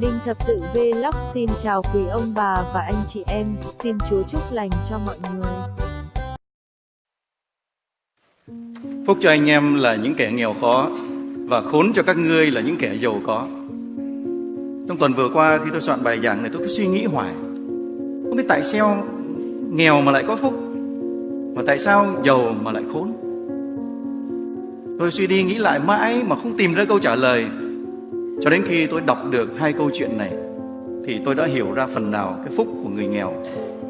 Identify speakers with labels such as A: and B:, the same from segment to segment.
A: Đinh Thập Tự Vlog xin chào quý ông bà và anh chị em, xin Chúa chúc lành cho mọi người.
B: Phúc cho anh em là những kẻ nghèo khó và khốn cho các ngươi là những kẻ giàu có. Trong tuần vừa qua khi tôi soạn bài giảng này tôi cứ suy nghĩ hoài. Không biết tại sao nghèo mà lại có phúc, mà tại sao giàu mà lại khốn. Tôi suy đi nghĩ lại mãi mà không tìm ra câu trả lời cho đến khi tôi đọc được hai câu chuyện này Thì tôi đã hiểu ra phần nào cái phúc của người nghèo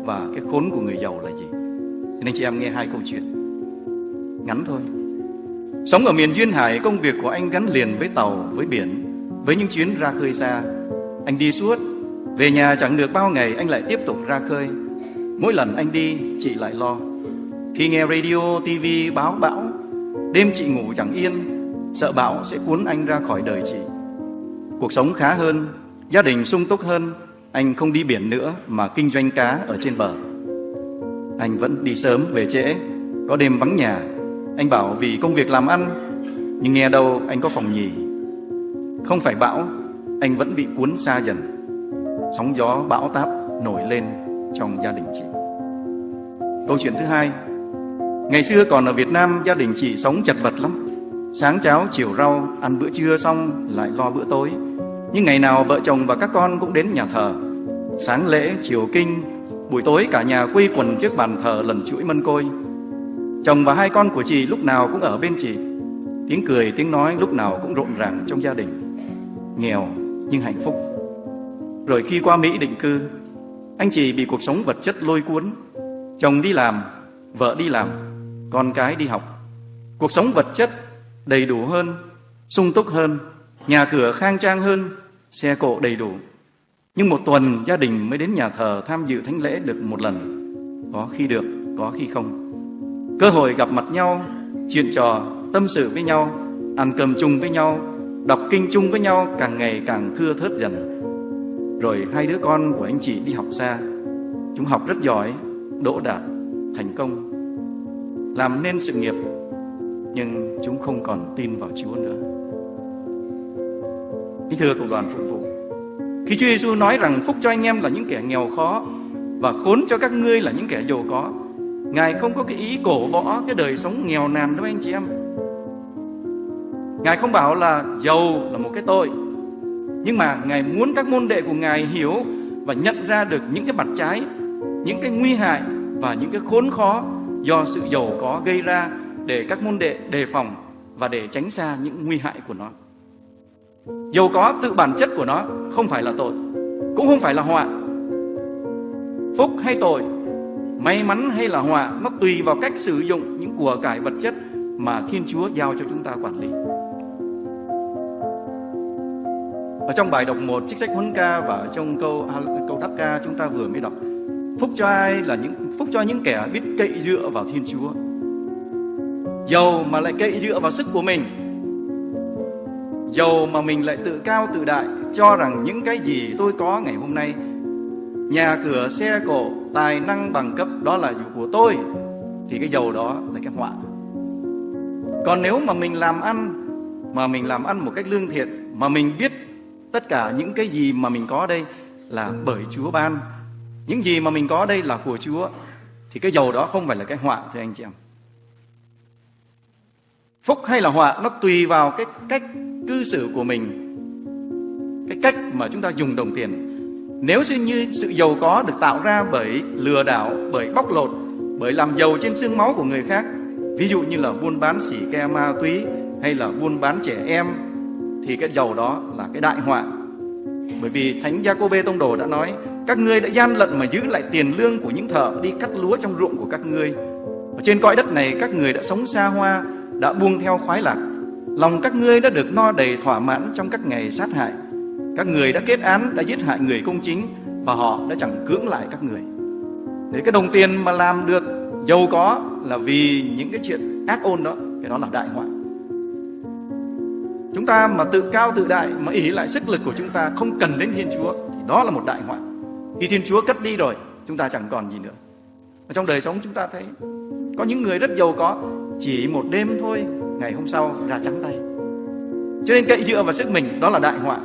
B: Và cái khốn của người giàu là gì. Xin anh chị em nghe hai câu chuyện. Ngắn thôi. Sống ở miền Duyên Hải Công việc của anh gắn liền với tàu, với biển Với những chuyến ra khơi xa. Anh đi suốt Về nhà chẳng được bao ngày anh lại tiếp tục ra khơi. Mỗi lần anh đi chị lại lo. Khi nghe radio, tivi báo bão Đêm chị ngủ chẳng yên Sợ bão sẽ cuốn anh ra khỏi đời chị. Cuộc sống khá hơn, gia đình sung túc hơn, anh không đi biển nữa mà kinh doanh cá ở trên bờ. Anh vẫn đi sớm về trễ, có đêm vắng nhà. Anh bảo vì công việc làm ăn, nhưng nghe đâu anh có phòng nhì. Không phải bão, anh vẫn bị cuốn xa dần. Sóng gió bão táp nổi lên trong gia đình chị. Câu chuyện thứ hai, ngày xưa còn ở Việt Nam gia đình chị sống chật vật lắm. Sáng cháo chiều rau, ăn bữa trưa xong lại lo bữa tối. Nhưng ngày nào vợ chồng và các con cũng đến nhà thờ. Sáng lễ, chiều kinh, buổi tối cả nhà quy quần trước bàn thờ lần chuỗi mân côi. Chồng và hai con của chị lúc nào cũng ở bên chị. Tiếng cười, tiếng nói lúc nào cũng rộn ràng trong gia đình. Nghèo nhưng hạnh phúc. Rồi khi qua Mỹ định cư, anh chị bị cuộc sống vật chất lôi cuốn. Chồng đi làm, vợ đi làm, con cái đi học. Cuộc sống vật chất đầy đủ hơn, sung túc hơn, nhà cửa khang trang hơn, xe cộ đầy đủ. Nhưng một tuần gia đình mới đến nhà thờ tham dự thánh lễ được một lần. Có khi được, có khi không. Cơ hội gặp mặt nhau, chuyện trò, tâm sự với nhau, ăn cơm chung với nhau, đọc kinh chung với nhau càng ngày càng thưa thớt dần. Rồi hai đứa con của anh chị đi học xa. Chúng học rất giỏi, đỗ đạt, thành công. Làm nên sự nghiệp nhưng chúng không còn tin vào Chúa nữa. Kính thưa cộng đoàn phục vụ, khi Chúa Giêsu nói rằng phúc cho anh em là những kẻ nghèo khó và khốn cho các ngươi là những kẻ giàu có, Ngài không có cái ý cổ võ cái đời sống nghèo nàn đâu anh chị em. Ngài không bảo là giàu là một cái tội, nhưng mà Ngài muốn các môn đệ của Ngài hiểu và nhận ra được những cái mặt trái, những cái nguy hại và những cái khốn khó do sự giàu có gây ra để các môn đệ đề phòng và để tránh xa những nguy hại của nó. Dầu có tự bản chất của nó không phải là tội, cũng không phải là họa. Phúc hay tội, may mắn hay là họa, nó tùy vào cách sử dụng những của cải vật chất mà Thiên Chúa giao cho chúng ta quản lý. Ở trong bài đọc một trích sách huấn ca và trong câu câu đáp ca chúng ta vừa mới đọc Phúc cho ai là những phúc cho những kẻ biết cậy dựa vào Thiên Chúa Giàu mà lại cậy dựa vào sức của mình. Giàu mà mình lại tự cao tự đại Cho rằng những cái gì tôi có ngày hôm nay Nhà cửa, xe cộ, tài năng bằng cấp Đó là của tôi Thì cái giàu đó là cái họa. Còn nếu mà mình làm ăn Mà mình làm ăn một cách lương thiện Mà mình biết tất cả những cái gì mà mình có đây Là bởi Chúa ban Những gì mà mình có đây là của Chúa Thì cái giàu đó không phải là cái họa thưa anh chị em. Phúc hay là họa nó tùy vào cái cách cư xử của mình Cái cách mà chúng ta dùng đồng tiền. Nếu như sự giàu có được tạo ra bởi lừa đảo, bởi bóc lột Bởi làm giàu trên xương máu của người khác Ví dụ như là buôn bán xỉ ke ma túy Hay là buôn bán trẻ em Thì cái giàu đó là cái đại họa. Bởi vì Thánh Gia-cô-bê Tông Đồ đã nói Các ngươi đã gian lận mà giữ lại tiền lương của những thợ Đi cắt lúa trong ruộng của các ngươi. Ở trên cõi đất này các người đã sống xa hoa đã buông theo khoái lạc. Lòng các ngươi đã được no đầy thỏa mãn trong các ngày sát hại. Các người đã kết án, đã giết hại người công chính Và họ đã chẳng cưỡng lại các người. Để cái đồng tiền mà làm được giàu có Là vì những cái chuyện ác ôn đó Cái đó là đại họa. Chúng ta mà tự cao tự đại Mà ý lại sức lực của chúng ta Không cần đến Thiên Chúa Thì đó là một đại họa. Khi Thiên Chúa cất đi rồi Chúng ta chẳng còn gì nữa. Ở trong đời sống chúng ta thấy Có những người rất giàu có chỉ một đêm thôi, Ngày hôm sau ra trắng tay. Cho nên cậy dựa vào sức mình, Đó là đại họa.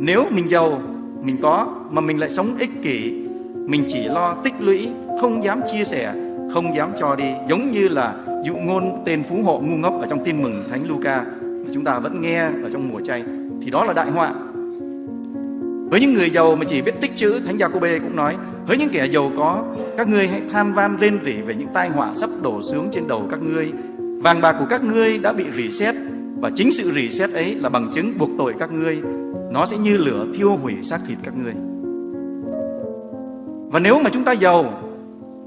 B: Nếu mình giàu, mình có, mà mình lại sống ích kỷ, mình chỉ lo tích lũy, không dám chia sẻ, không dám cho đi, giống như là dụ ngôn tên phú hộ ngu ngốc ở trong tin mừng thánh Luca mà chúng ta vẫn nghe ở trong mùa chay, thì đó là đại họa với những người giàu mà chỉ biết tích chữ, thánh gia cô bê cũng nói, với những kẻ giàu có, các ngươi hãy than van rên rỉ về những tai họa sắp đổ xuống trên đầu các ngươi. Vàng bạc của các ngươi đã bị rỉ sét, và chính sự rỉ sét ấy là bằng chứng buộc tội các ngươi. Nó sẽ như lửa thiêu hủy xác thịt các ngươi. Và nếu mà chúng ta giàu,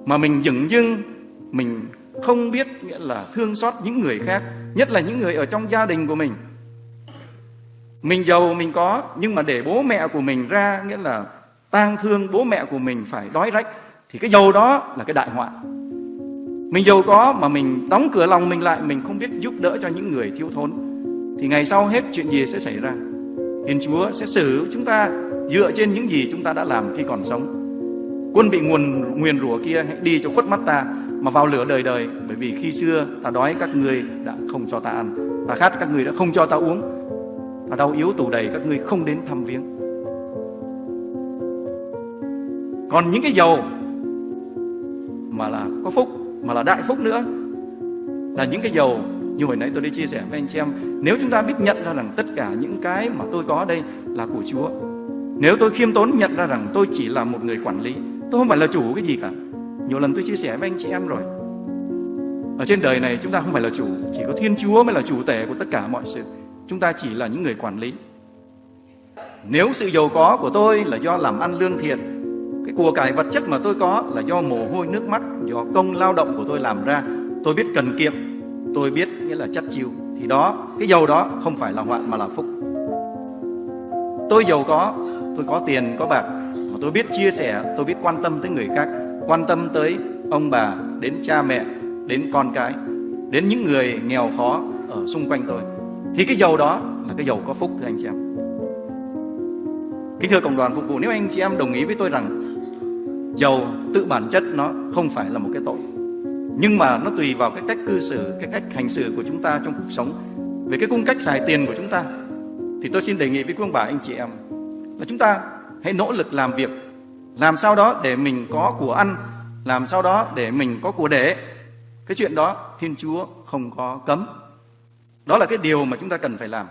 B: mà mình dửng dưng, mình không biết nghĩa là thương xót những người khác, nhất là những người ở trong gia đình của mình mình giàu, mình có, nhưng mà để bố mẹ của mình ra, nghĩa là tang thương bố mẹ của mình phải đói rách, thì cái giàu đó là cái đại họa. Mình giàu có mà mình đóng cửa lòng mình lại, mình không biết giúp đỡ cho những người thiếu thốn, thì ngày sau hết chuyện gì sẽ xảy ra? Thiên Chúa sẽ xử chúng ta dựa trên những gì chúng ta đã làm khi còn sống. Quân bị nguồn, nguyền rủa kia, hãy đi cho khuất mắt ta mà vào lửa đời đời, bởi vì khi xưa ta đói, các ngươi đã không cho ta ăn. Ta khát, các ngươi đã không cho ta uống ta đau yếu tù đầy các ngươi không đến thăm viếng. Còn những cái giàu mà là có phúc, mà là đại phúc nữa, là những cái giàu như hồi nãy tôi đã chia sẻ với anh chị em, nếu chúng ta biết nhận ra rằng tất cả những cái mà tôi có đây là của Chúa, nếu tôi khiêm tốn nhận ra rằng tôi chỉ là một người quản lý, tôi không phải là chủ cái gì cả. Nhiều lần tôi chia sẻ với anh chị em rồi. Ở trên đời này chúng ta không phải là chủ, chỉ có Thiên Chúa mới là chủ tể của tất cả mọi sự chúng ta chỉ là những người quản lý. Nếu sự giàu có của tôi là do làm ăn lương thiện, cái của cải vật chất mà tôi có là do mồ hôi, nước mắt, do công lao động của tôi làm ra, tôi biết cần kiệm, tôi biết nghĩa là chất chiêu, thì đó, cái giàu đó không phải là họa mà là phúc. Tôi giàu có, tôi có tiền, có bạc, mà tôi biết chia sẻ, tôi biết quan tâm tới người khác, quan tâm tới ông bà, đến cha mẹ, đến con cái, đến những người nghèo khó ở xung quanh tôi thì cái dầu đó là cái dầu có phúc, thưa anh chị em. Kính thưa cộng đoàn phục vụ, nếu anh chị em đồng ý với tôi rằng dầu tự bản chất nó không phải là một cái tội, nhưng mà nó tùy vào cái cách cư xử, cái cách hành xử của chúng ta trong cuộc sống, về cái cung cách xài tiền của chúng ta, thì tôi xin đề nghị với quý ông bà, anh chị em, là chúng ta hãy nỗ lực làm việc, làm sao đó để mình có của ăn, làm sao đó để mình có của để. Cái chuyện đó thiên chúa không có cấm đó là cái điều mà chúng ta cần phải làm.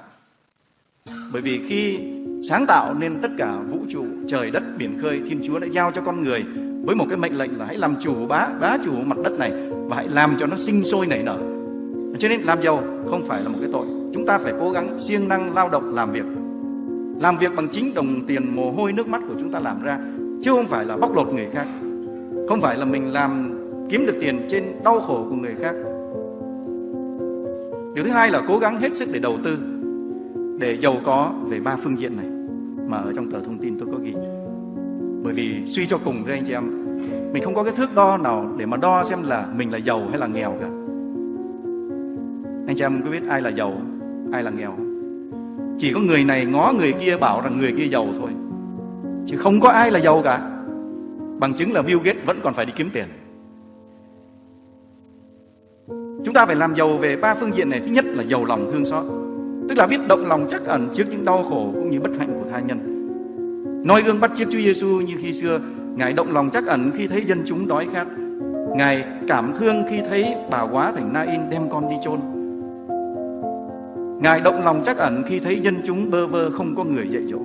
B: Bởi vì khi sáng tạo nên tất cả vũ trụ, trời đất, biển khơi, thiên chúa đã giao cho con người với một cái mệnh lệnh là hãy làm chủ bá bá chủ mặt đất này và hãy làm cho nó sinh sôi nảy nở. Cho nên làm giàu không phải là một cái tội. Chúng ta phải cố gắng siêng năng lao động làm việc. Làm việc bằng chính đồng tiền mồ hôi nước mắt của chúng ta làm ra, chứ không phải là bóc lột người khác. Không phải là mình làm kiếm được tiền trên đau khổ của người khác điều thứ hai là cố gắng hết sức để đầu tư, để giàu có về ba phương diện này. Mà ở trong tờ thông tin tôi có ghi. Bởi vì suy cho cùng với anh chị em, mình không có cái thước đo nào để mà đo xem là mình là giàu hay là nghèo cả. Anh chị em có biết ai là giàu, ai là nghèo? Chỉ có người này ngó người kia bảo rằng người kia giàu thôi. Chứ không có ai là giàu cả. Bằng chứng là Bill Gates vẫn còn phải đi kiếm tiền chúng ta phải làm giàu về ba phương diện này. Thứ nhất là giàu lòng thương xót. Tức là biết động lòng chắc ẩn trước những đau khổ cũng như bất hạnh của tha nhân. Noi gương bắt chước Chúa Giêsu như khi xưa. Ngài động lòng chắc ẩn khi thấy dân chúng đói khát. Ngài cảm thương khi thấy bà quá thành Na In đem con đi chôn. Ngài động lòng chắc ẩn khi thấy dân chúng bơ vơ không có người dạy dỗ.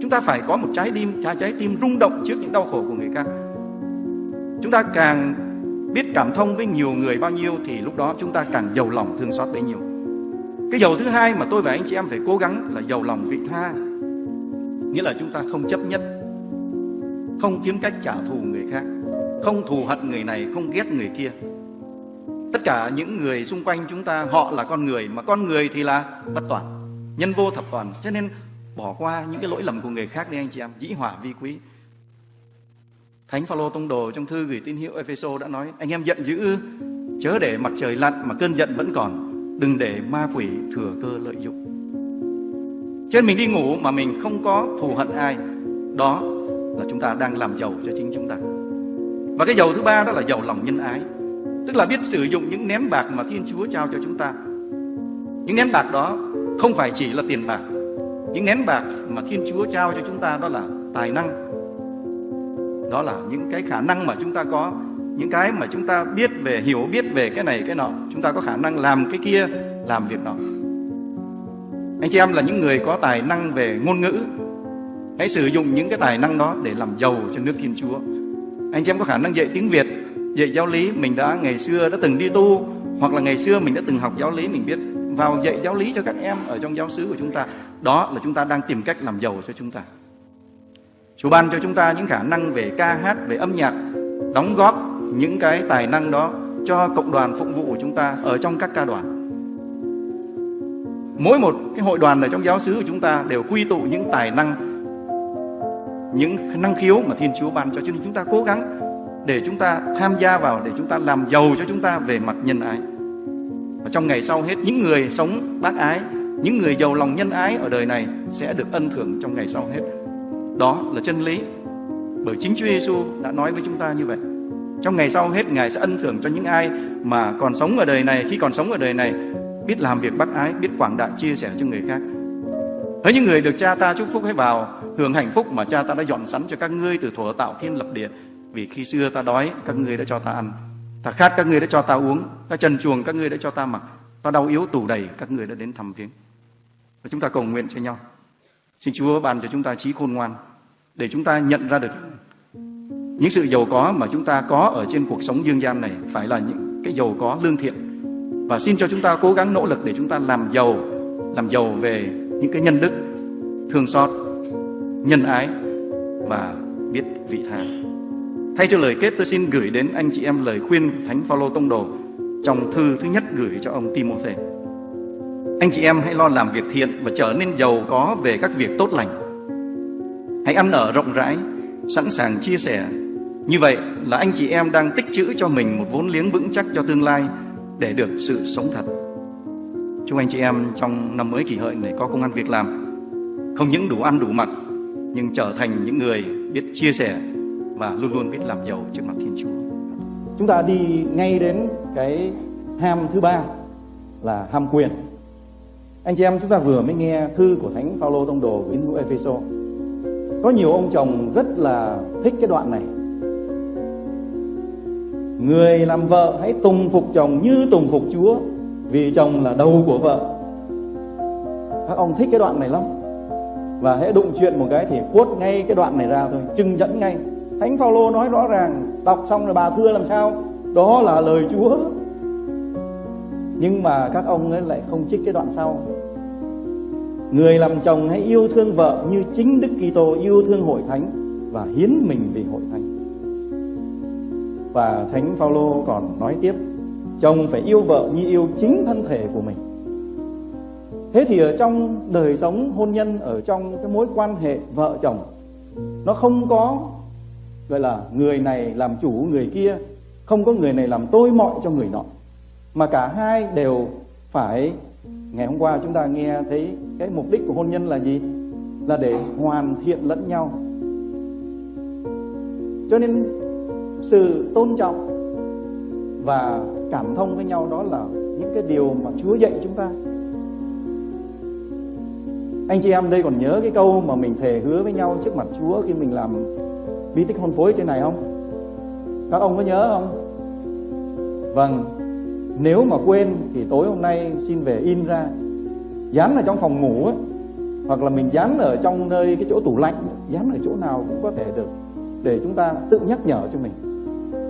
B: Chúng ta phải có một trái tim, trái trái tim rung động trước những đau khổ của người khác. Chúng ta càng biết cảm thông với nhiều người bao nhiêu thì lúc đó chúng ta càng giàu lòng thương xót bấy nhiêu. Cái giàu thứ hai mà tôi và anh chị em phải cố gắng là giàu lòng vị tha. Nghĩa là chúng ta không chấp nhất, không kiếm cách trả thù người khác, không thù hận người này, không ghét người kia. Tất cả những người xung quanh chúng ta, họ là con người, mà con người thì là bất toàn, nhân vô thập toàn. Cho nên bỏ qua những cái lỗi lầm của người khác đi, anh chị em. Dĩ hòa vi quý. Thánh Phaolô tông đồ trong thư gửi tín hữu Epheso đã nói, anh em giận dữ, chớ để mặt trời lặn mà cơn giận vẫn còn, đừng để ma quỷ thừa cơ lợi dụng. Trên mình đi ngủ mà mình không có thù hận ai, đó là chúng ta đang làm giàu cho chính chúng ta. Và cái giàu thứ ba đó là giàu lòng nhân ái, tức là biết sử dụng những nén bạc mà Thiên Chúa trao cho chúng ta. Những nén bạc đó không phải chỉ là tiền bạc, những nén bạc mà Thiên Chúa trao cho chúng ta đó là tài năng đó là những cái khả năng mà chúng ta có, những cái mà chúng ta biết về, hiểu biết về cái này, cái nọ. Chúng ta có khả năng làm cái kia, làm việc nọ. Anh chị em là những người có tài năng về ngôn ngữ. Hãy sử dụng những cái tài năng đó để làm giàu cho nước thiên chúa. Anh chị em có khả năng dạy tiếng việt, dạy giáo lý mình đã ngày xưa đã từng đi tu, hoặc là ngày xưa mình đã từng học giáo lý mình biết. Vào dạy giáo lý cho các em ở trong giáo xứ của chúng ta, đó là chúng ta đang tìm cách làm giàu cho chúng ta. Chúa ban cho chúng ta những khả năng về ca hát, về âm nhạc, đóng góp những cái tài năng đó cho cộng đoàn phụng vụ của chúng ta ở trong các ca đoàn. Mỗi một cái hội đoàn ở trong giáo xứ của chúng ta đều quy tụ những tài năng, những năng khiếu mà Thiên Chúa ban cho. Cho nên chúng ta cố gắng để chúng ta tham gia vào, để chúng ta làm giàu cho chúng ta về mặt nhân ái. Và trong ngày sau hết, những người sống bác ái, những người giàu lòng nhân ái ở đời này sẽ được ân thưởng trong ngày sau hết. Đó là chân lý. Bởi chính Chúa Giêsu đã nói với chúng ta như vậy. Trong ngày sau hết Ngài sẽ ân thưởng cho những ai mà còn sống ở đời này, khi còn sống ở đời này, biết làm việc bác ái, biết quảng đại chia sẻ cho người khác. Hỡi những người được cha ta chúc phúc hãy vào hưởng hạnh phúc mà cha ta đã dọn sẵn cho các ngươi từ thuở tạo thiên lập địa. Vì khi xưa ta đói, các ngươi đã cho ta ăn. Ta khát các ngươi đã cho ta uống. Ta trần chuồng các ngươi đã cho ta mặc. Ta đau yếu tủ đầy các ngươi đã đến thăm viếng. Và chúng ta cầu nguyện cho nhau. Xin Chúa ban cho chúng ta trí khôn ngoan để chúng ta nhận ra được những sự giàu có mà chúng ta có ở trên cuộc sống dương gian này phải là những cái giàu có lương thiện. Và xin cho chúng ta cố gắng nỗ lực để chúng ta làm giàu làm giàu về những cái nhân đức, thương xót, nhân ái và biết vị tha. Thay cho lời kết, tôi xin gửi đến anh chị em lời khuyên thánh Phaolô tông đồ trong thư thứ nhất gửi cho ông Timôthê. Anh chị em hãy lo làm việc thiện và trở nên giàu có về các việc tốt lành hãy ăn ở rộng rãi sẵn sàng chia sẻ như vậy là anh chị em đang tích trữ cho mình một vốn liếng vững chắc cho tương lai để được sự sống thật. Chúc anh chị em trong năm mới kỷ hợi này có công ăn việc làm, không những đủ ăn đủ mặc, nhưng trở thành những người biết chia sẻ và luôn luôn biết làm giàu trước mặt Thiên Chúa. Chúng ta đi ngay đến cái ham thứ ba là ham quyền. Anh chị em chúng ta vừa mới nghe thư của Thánh Phaolô tông đồ với hữu Epheso. Có nhiều ông chồng rất là thích cái đoạn này. Người làm vợ hãy tùng phục chồng như tùng phục Chúa, Vì chồng là đầu của vợ. Các ông thích cái đoạn này lắm. Và hãy đụng chuyện một cái thì quốt ngay cái đoạn này ra thôi, Trưng dẫn ngay. Thánh Phaolô nói rõ ràng, Đọc xong rồi bà thưa làm sao? Đó là lời Chúa. Nhưng mà các ông ấy lại không trích cái đoạn sau. Người làm chồng hãy yêu thương vợ như chính Đức Kitô yêu thương hội thánh và hiến mình vì hội thánh. Và Thánh Phaolô còn nói tiếp, chồng phải yêu vợ như yêu chính thân thể của mình. Thế thì ở trong đời sống hôn nhân ở trong cái mối quan hệ vợ chồng nó không có gọi là người này làm chủ người kia, không có người này làm tôi mọi cho người nọ. Mà cả hai đều phải ngày hôm qua chúng ta nghe thấy cái mục đích của hôn nhân là gì? Là để hoàn thiện lẫn nhau. Cho nên sự tôn trọng và cảm thông với nhau đó là những cái điều mà Chúa dạy chúng ta anh chị em đây còn nhớ cái câu mà mình thề hứa với nhau trước mặt Chúa khi mình làm bí tích hôn phối trên này không các ông có nhớ không vâng nếu mà quên thì tối hôm nay xin về in ra. Dán ở trong phòng ngủ ấy, hoặc là mình dán ở trong nơi cái chỗ tủ lạnh dán ở chỗ nào cũng có thể được để chúng ta tự nhắc nhở cho mình.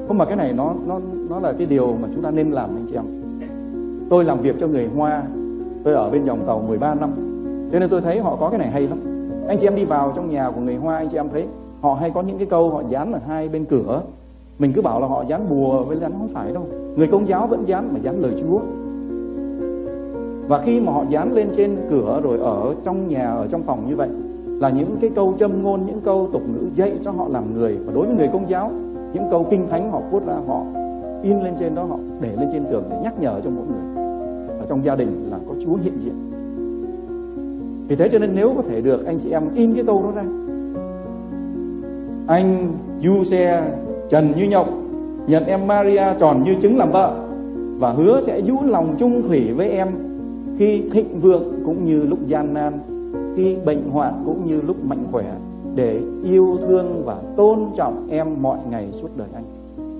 B: Không mà cái này nó nó nó là cái điều mà chúng ta nên làm anh chị em. Tôi làm việc cho người hoa tôi ở bên dòng tàu 13 năm cho nên tôi thấy họ có cái này hay lắm. Anh chị em đi vào trong nhà của người hoa anh chị em thấy họ hay có những cái câu họ dán ở hai bên cửa mình cứ bảo là họ dán bùa với dán không phải đâu. Người công giáo vẫn dán mà dán lời chúa. Và khi mà họ dán lên trên cửa rồi ở trong nhà, ở trong phòng như vậy, là những cái câu châm ngôn, những câu tục ngữ dạy cho họ làm người. Và đối với người công giáo, những câu kinh thánh họ viết ra, họ in lên trên đó, họ để lên trên tường để nhắc nhở cho mỗi người. Ở trong gia đình là có Chúa hiện diện. Vì thế cho nên nếu có thể được, anh chị em in cái câu đó ra. Anh du xe trần như nhộng nhận em Maria tròn như trứng làm vợ và hứa sẽ giữ lòng chung thủy với em khi thịnh vượng cũng như lúc gian nan, khi bệnh hoạn cũng như lúc mạnh khỏe, để yêu thương và tôn trọng em mọi ngày suốt đời anh.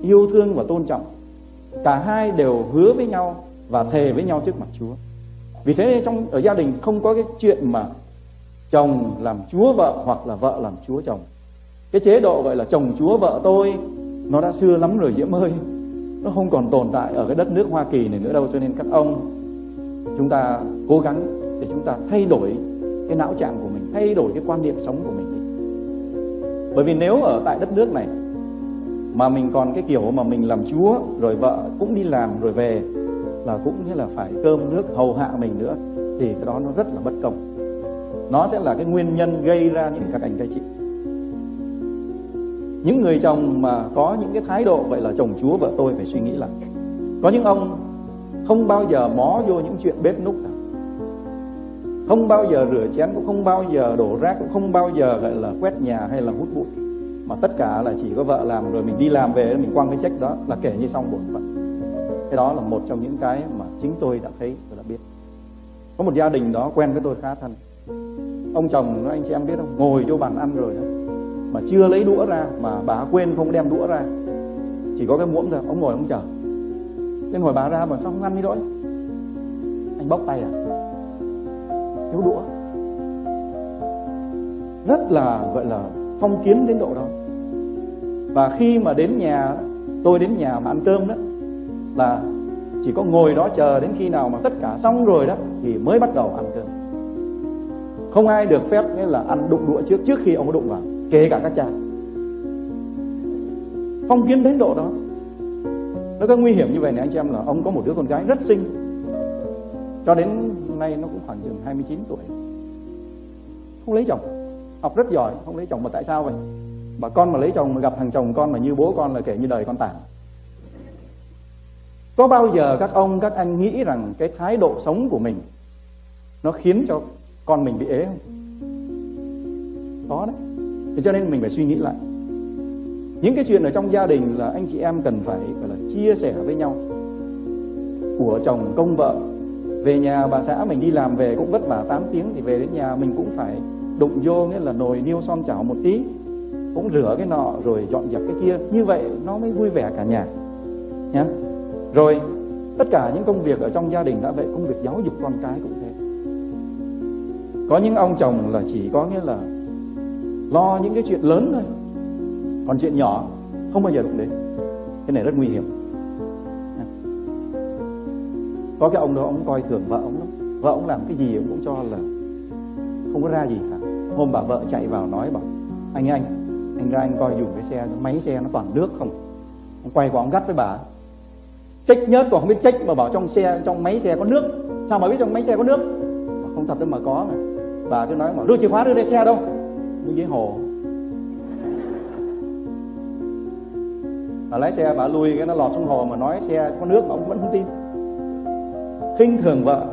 B: Yêu thương và tôn trọng, cả hai đều hứa với nhau và thề với nhau trước mặt Chúa. Vì thế trong, ở gia đình không có cái chuyện mà chồng làm chúa vợ hoặc là vợ làm chúa chồng. Cái chế độ gọi là chồng chúa vợ tôi nó đã xưa lắm rồi, diễm ơi. Nó không còn tồn tại ở cái đất nước hoa kỳ này nữa đâu, cho nên các ông, chúng ta cố gắng để chúng ta thay đổi cái não trạng của mình, thay đổi cái quan niệm sống của mình đi. Bởi vì nếu ở tại đất nước này, mà mình còn cái kiểu mà mình làm chúa, rồi vợ cũng đi làm, rồi về, là cũng như là phải cơm nước hầu hạ mình nữa, thì cái đó nó rất là bất công. Nó sẽ là cái nguyên nhân gây ra những các anh các chị những người chồng mà có những cái thái độ vậy là chồng chúa vợ tôi phải suy nghĩ lại. Có những ông không bao giờ mó vô những chuyện bếp núc nào không bao giờ rửa chén, cũng không bao giờ đổ rác, cũng không bao giờ, gọi là, quét nhà hay là hút bụi. Mà tất cả là chỉ có vợ làm rồi mình đi làm về, mình quăng cái trách đó là kể như xong bổn phận. Cái đó là một trong những cái mà chính tôi đã thấy và đã biết. Có một gia đình đó quen với tôi khá thân. Ông chồng, anh chị em biết không? Ngồi vô bàn ăn rồi đó mà chưa lấy đũa ra, mà bà quên không đem đũa ra. Chỉ có cái muỗng thôi, ông ngồi ông chờ. Nên hỏi bà ra mà sao không ăn đi đói anh bóc tay à? Thiếu đũa. Rất là, gọi là, phong kiến đến độ đó. Và khi mà đến nhà, tôi đến nhà mà ăn cơm đó, là chỉ có ngồi đó chờ đến khi nào mà tất cả xong rồi đó, thì mới bắt đầu ăn cơm. Không ai được phép nghĩa là ăn đụng đũa trước trước khi ông có đụng vào kể cả các cha. Phong kiến đến độ đó, nó có nguy hiểm như vậy này anh chị em là ông có một đứa con gái rất xinh. Cho đến nay nó cũng khoảng chừng 29 tuổi. Không lấy chồng, học rất giỏi, không lấy chồng mà tại sao vậy? Bà con mà lấy chồng, mà gặp thằng chồng con mà như bố con là kể như đời con tàn. Có bao giờ các ông, các anh nghĩ rằng cái thái độ sống của mình nó khiến cho con mình bị ế không? Có đấy thế cho nên mình phải suy nghĩ lại. Những cái chuyện ở trong gia đình là anh chị em cần phải, gọi là, chia sẻ với nhau. Của chồng, công vợ, về nhà bà xã mình đi làm về cũng vất vả 8 tiếng thì về đến nhà mình cũng phải đụng vô, nghĩa là nồi niêu son chảo một tí, cũng rửa cái nọ rồi dọn dẹp cái kia. Như vậy nó mới vui vẻ cả nhà, nhá. Rồi, tất cả những công việc ở trong gia đình đã vậy, công việc giáo dục con cái cũng thế. Có những ông chồng là chỉ có, nghĩa là lo những cái chuyện lớn thôi. Còn chuyện nhỏ, không bao giờ đụng đến. Cái này rất nguy hiểm. Có cái ông đó, ông coi thường vợ ông lắm. Vợ ông làm cái gì ông cũng cho là không có ra gì cả. Hôm bà vợ chạy vào nói bảo, anh anh anh ra anh coi dùng cái xe, máy xe nó toàn nước không? Ông quay qua ông gắt với bà, trách nhớt còn không biết trách mà bảo trong xe, trong máy xe có nước. Sao mà biết trong máy xe có nước? Mà không thật đâu mà có mà. Bà cứ nói mà đưa chìa khóa đưa đây xe đâu nước dưới hồ. Bà lái xe, bà lui cái nó lọt xuống hồ mà nói xe có nước mà ông vẫn không tin. Khinh thường vợ.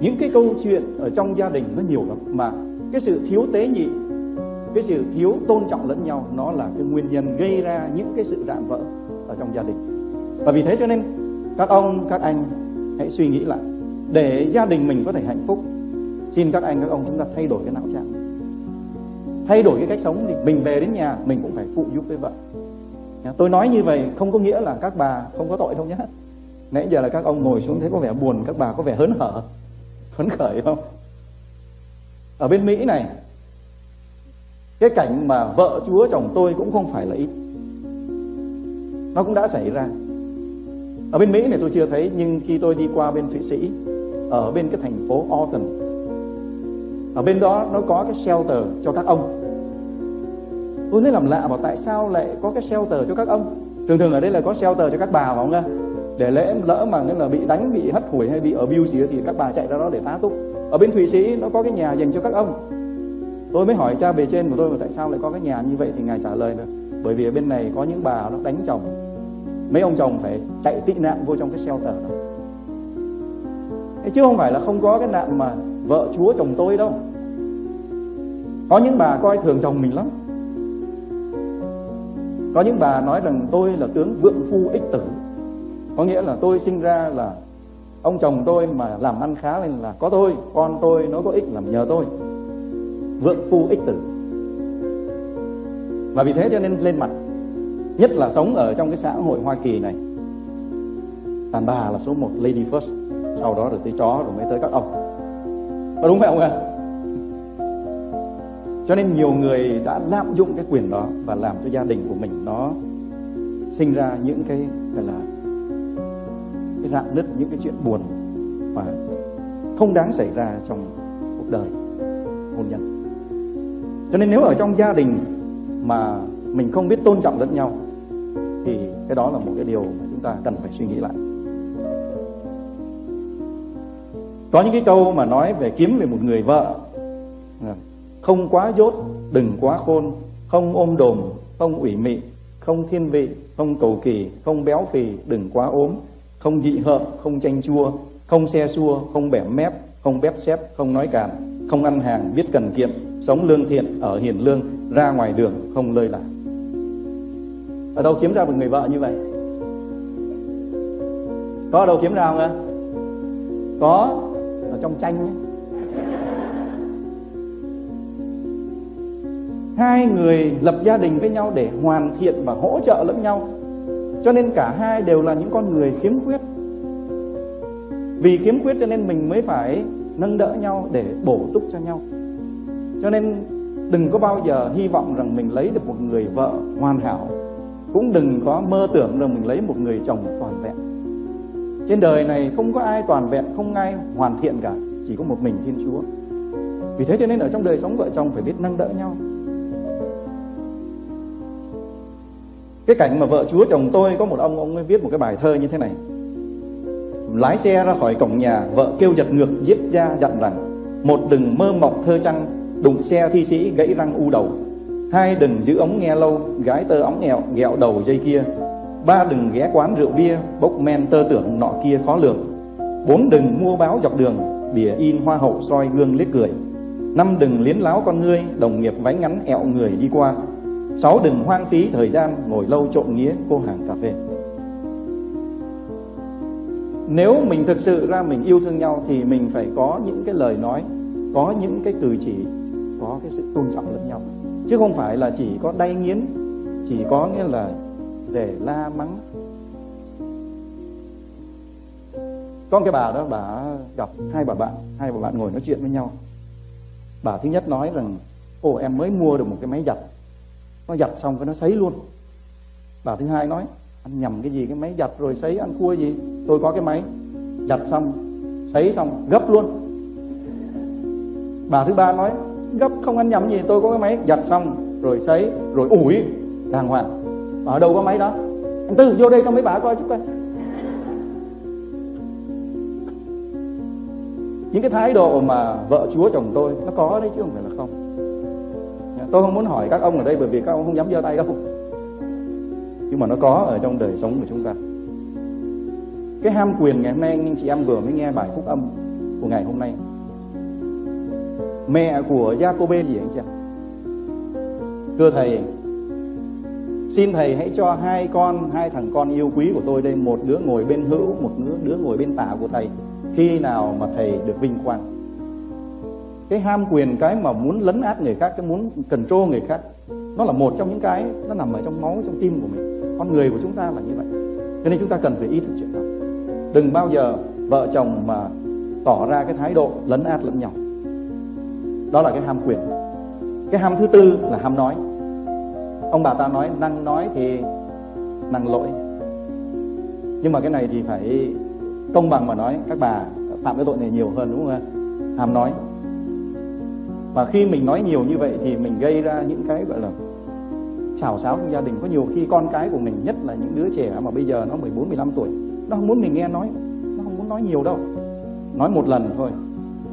B: Những cái câu chuyện ở trong gia đình nó nhiều lắm, mà cái sự thiếu tế nhị, cái sự thiếu tôn trọng lẫn nhau, nó là cái nguyên nhân gây ra những cái sự rạn vỡ ở trong gia đình. Và vì thế cho nên, các ông, các anh hãy suy nghĩ lại, để gia đình mình có thể hạnh phúc xin các anh, các ông chúng ta thay đổi cái não trạng. Thay đổi cái cách sống thì mình về đến nhà, mình cũng phải phụ giúp với vợ. Tôi nói như vậy không có nghĩa là các bà không có tội đâu nhé nãy giờ là các ông ngồi xuống thấy có vẻ buồn, các bà có vẻ hớn hở. Phấn khởi không? Ở bên mỹ này, cái cảnh mà vợ chúa chồng tôi cũng không phải là ít. Nó cũng đã xảy ra. Ở bên mỹ này tôi chưa thấy, nhưng khi tôi đi qua bên thụy sĩ, ở bên cái thành phố Orton ở bên đó nó có cái shelter cho các ông. Tôi mới làm lạ bảo tại sao lại có cái shelter cho các ông? Thường thường ở đây là có shelter cho các bà phải không ạ để lẽ lỡ mà nghĩa là bị đánh, bị hất hủi hay bị ở view gì đó thì các bà chạy ra đó để tá túc. Ở bên thụy sĩ nó có cái nhà dành cho các ông. Tôi mới hỏi cha bề trên của tôi mà tại sao lại có cái nhà như vậy thì ngài trả lời là bởi vì ở bên này có những bà nó đánh chồng. Mấy ông chồng phải chạy tị nạn vô trong cái shelter đó. Chứ không phải là không có cái nạn mà vợ chúa chồng tôi đâu. Có những bà coi thường chồng mình lắm. Có những bà nói rằng tôi là tướng vượng phu ích tử. Có nghĩa là tôi sinh ra là ông chồng tôi mà làm ăn khá lên là có tôi, con tôi nó có ích làm nhờ tôi. Vượng phu ích tử. Và vì thế cho nên lên mặt, nhất là sống ở trong cái xã hội Hoa Kỳ này. Đàn bà là số một, lady first, sau đó rồi tới chó rồi mới tới các ông có đúng không ạ? Cho nên nhiều người đã lạm dụng cái quyền đó và làm cho gia đình của mình nó sinh ra những cái, gọi là, cái rạn nứt, những cái chuyện buồn và không đáng xảy ra trong cuộc đời hôn nhân. Cho nên nếu ở trong gia đình mà mình không biết tôn trọng lẫn nhau, thì cái đó là một cái điều mà chúng ta cần phải suy nghĩ lại. Có những cái câu mà nói về kiếm về một người vợ. Không quá dốt, đừng quá khôn, không ôm đồm, không ủy mị, không thiên vị, không cầu kỳ, không béo phì, đừng quá ốm, không dị hợm, không chanh chua, không xe xua, không bẻ mép, không bép xép không nói càn không ăn hàng, biết cần kiệm, sống lương thiện, ở hiền lương, ra ngoài đường, không lơi lạc. ở đâu kiếm ra một người vợ như vậy? Có ở đâu kiếm ra không ạ? Có ở trong tranh ấy. hai người lập gia đình với nhau để hoàn thiện và hỗ trợ lẫn nhau. Cho nên cả hai đều là những con người khiếm khuyết. Vì khiếm khuyết cho nên mình mới phải nâng đỡ nhau để bổ túc cho nhau. Cho nên đừng có bao giờ hy vọng rằng mình lấy được một người vợ hoàn hảo. Cũng đừng có mơ tưởng rằng mình lấy một người chồng toàn vẹn trên đời này không có ai toàn vẹn, không ai hoàn thiện cả, chỉ có một mình thiên chúa. Vì thế cho nên ở trong đời sống vợ chồng phải biết nâng đỡ nhau. Cái cảnh mà vợ chúa chồng tôi, có một ông ông ấy viết một cái bài thơ như thế này. Lái xe ra khỏi cổng nhà, vợ kêu giật ngược, giết ra dặn rằng, một đừng mơ mộng thơ trăng, đụng xe thi sĩ gãy răng u đầu. Hai đừng giữ ống nghe lâu, gái tơ ống nghèo ghẹo đầu dây kia ba đừng ghé quán rượu bia, bốc men tơ tưởng nọ kia khó lường. Bốn đừng mua báo dọc đường, bìa in hoa hậu soi gương liếc cười. Năm đừng liến láo con ngươi, đồng nghiệp váy ngắn ẹo người đi qua. Sáu đừng hoang phí thời gian, ngồi lâu trộn nghĩa cô hàng cà phê. Nếu mình thực sự ra mình yêu thương nhau thì mình phải có những cái lời nói, có những cái cử chỉ, có cái sự tôn trọng lẫn nhau. Chứ không phải là chỉ có đay nghiến, chỉ có nghĩa là để la mắng. Có cái bà đó, bà gặp hai bà bạn, hai bà bạn ngồi nói chuyện với nhau. Bà thứ nhất nói rằng ồ em mới mua được một cái máy giặt. Nó giặt xong cái nó sấy luôn. Bà thứ hai nói, anh nhầm cái gì, cái máy giặt rồi sấy, ăn cua gì? Tôi có cái máy. Giặt xong, sấy xong, gấp luôn. Bà thứ ba nói, gấp, không ăn nhầm gì, tôi có cái máy. Giặt xong, rồi sấy, rồi ủi, đàng hoàng ở đâu có máy đó? Anh tư, vô đây cho mấy bà coi chút coi. Những cái thái độ mà vợ chúa chồng tôi, nó có đấy chứ không phải là không. Dạ, tôi không muốn hỏi các ông ở đây bởi vì các ông không dám giơ tay đâu. Nhưng mà nó có ở trong đời sống của chúng ta. Cái ham quyền ngày hôm nay, anh chị em vừa mới nghe bài phúc âm của ngày hôm nay. Mẹ của Jacob gì anh chị em? Thưa thầy xin thầy hãy cho hai con, hai thằng con yêu quý của tôi đây, một đứa ngồi bên hữu, một đứa đứa ngồi bên tả của thầy, khi nào mà thầy được vinh quang. Cái ham quyền, cái mà muốn lấn át người khác, cái muốn control người khác, nó là một trong những cái, nó nằm ở trong máu, trong tim của mình. Con người của chúng ta là như vậy. Cho nên chúng ta cần phải ý thức chuyện đó. Đừng bao giờ vợ chồng mà tỏ ra cái thái độ lấn át lẫn nhau. Đó là cái ham quyền. Cái ham thứ tư là ham nói ông bà ta nói năng nói thì năng lỗi. Nhưng mà cái này thì phải công bằng mà nói các bà phạm cái tội này nhiều hơn đúng không ạ? Hàm nói. Và khi mình nói nhiều như vậy thì mình gây ra những cái gọi là xào xáo trong gia đình. Có nhiều khi con cái của mình nhất là những đứa trẻ mà bây giờ nó 14 15 tuổi nó không muốn mình nghe nói nó không muốn nói nhiều đâu. Nói một lần thôi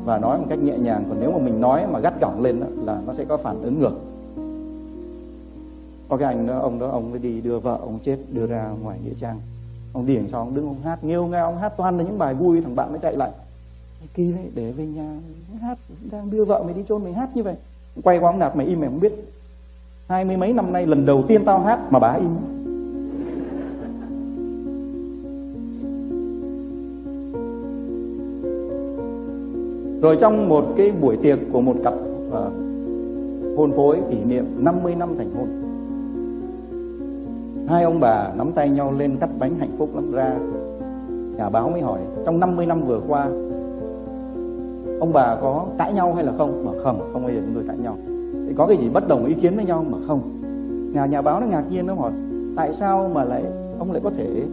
B: và nói một cách nhẹ nhàng. Còn nếu mà mình nói mà gắt gỏng lên đó, là nó sẽ có phản ứng ngược có cái anh đó ông đó ông mới đi đưa vợ ông chết đưa ra ngoài nghĩa trang. Ông đi cho ông đứng ông hát nghêu ngao ông hát toàn là những bài vui thằng bạn nó chạy lại. Kỳ đấy để về nhà hát đang đưa vợ mày đi chôn mày hát như vậy. Quay qua ông nạt mày im mày không biết. Hai mươi mấy năm nay lần đầu tiên tao hát mà bà im. Rồi trong một cái buổi tiệc của một cặp uh, hôn phối kỷ niệm 50 năm thành hôn hai ông bà nắm tay nhau lên cắt bánh hạnh phúc lắm ra. Nhà báo mới hỏi, trong 50 năm vừa qua, ông bà có cãi nhau hay là không? Mà không không bao giờ chúng tôi cãi nhau. Thì có cái gì bất đồng ý kiến với nhau? Mà không. Nhà nhà báo nó ngạc nhiên, nó hỏi, tại sao mà lại, ông lại có thể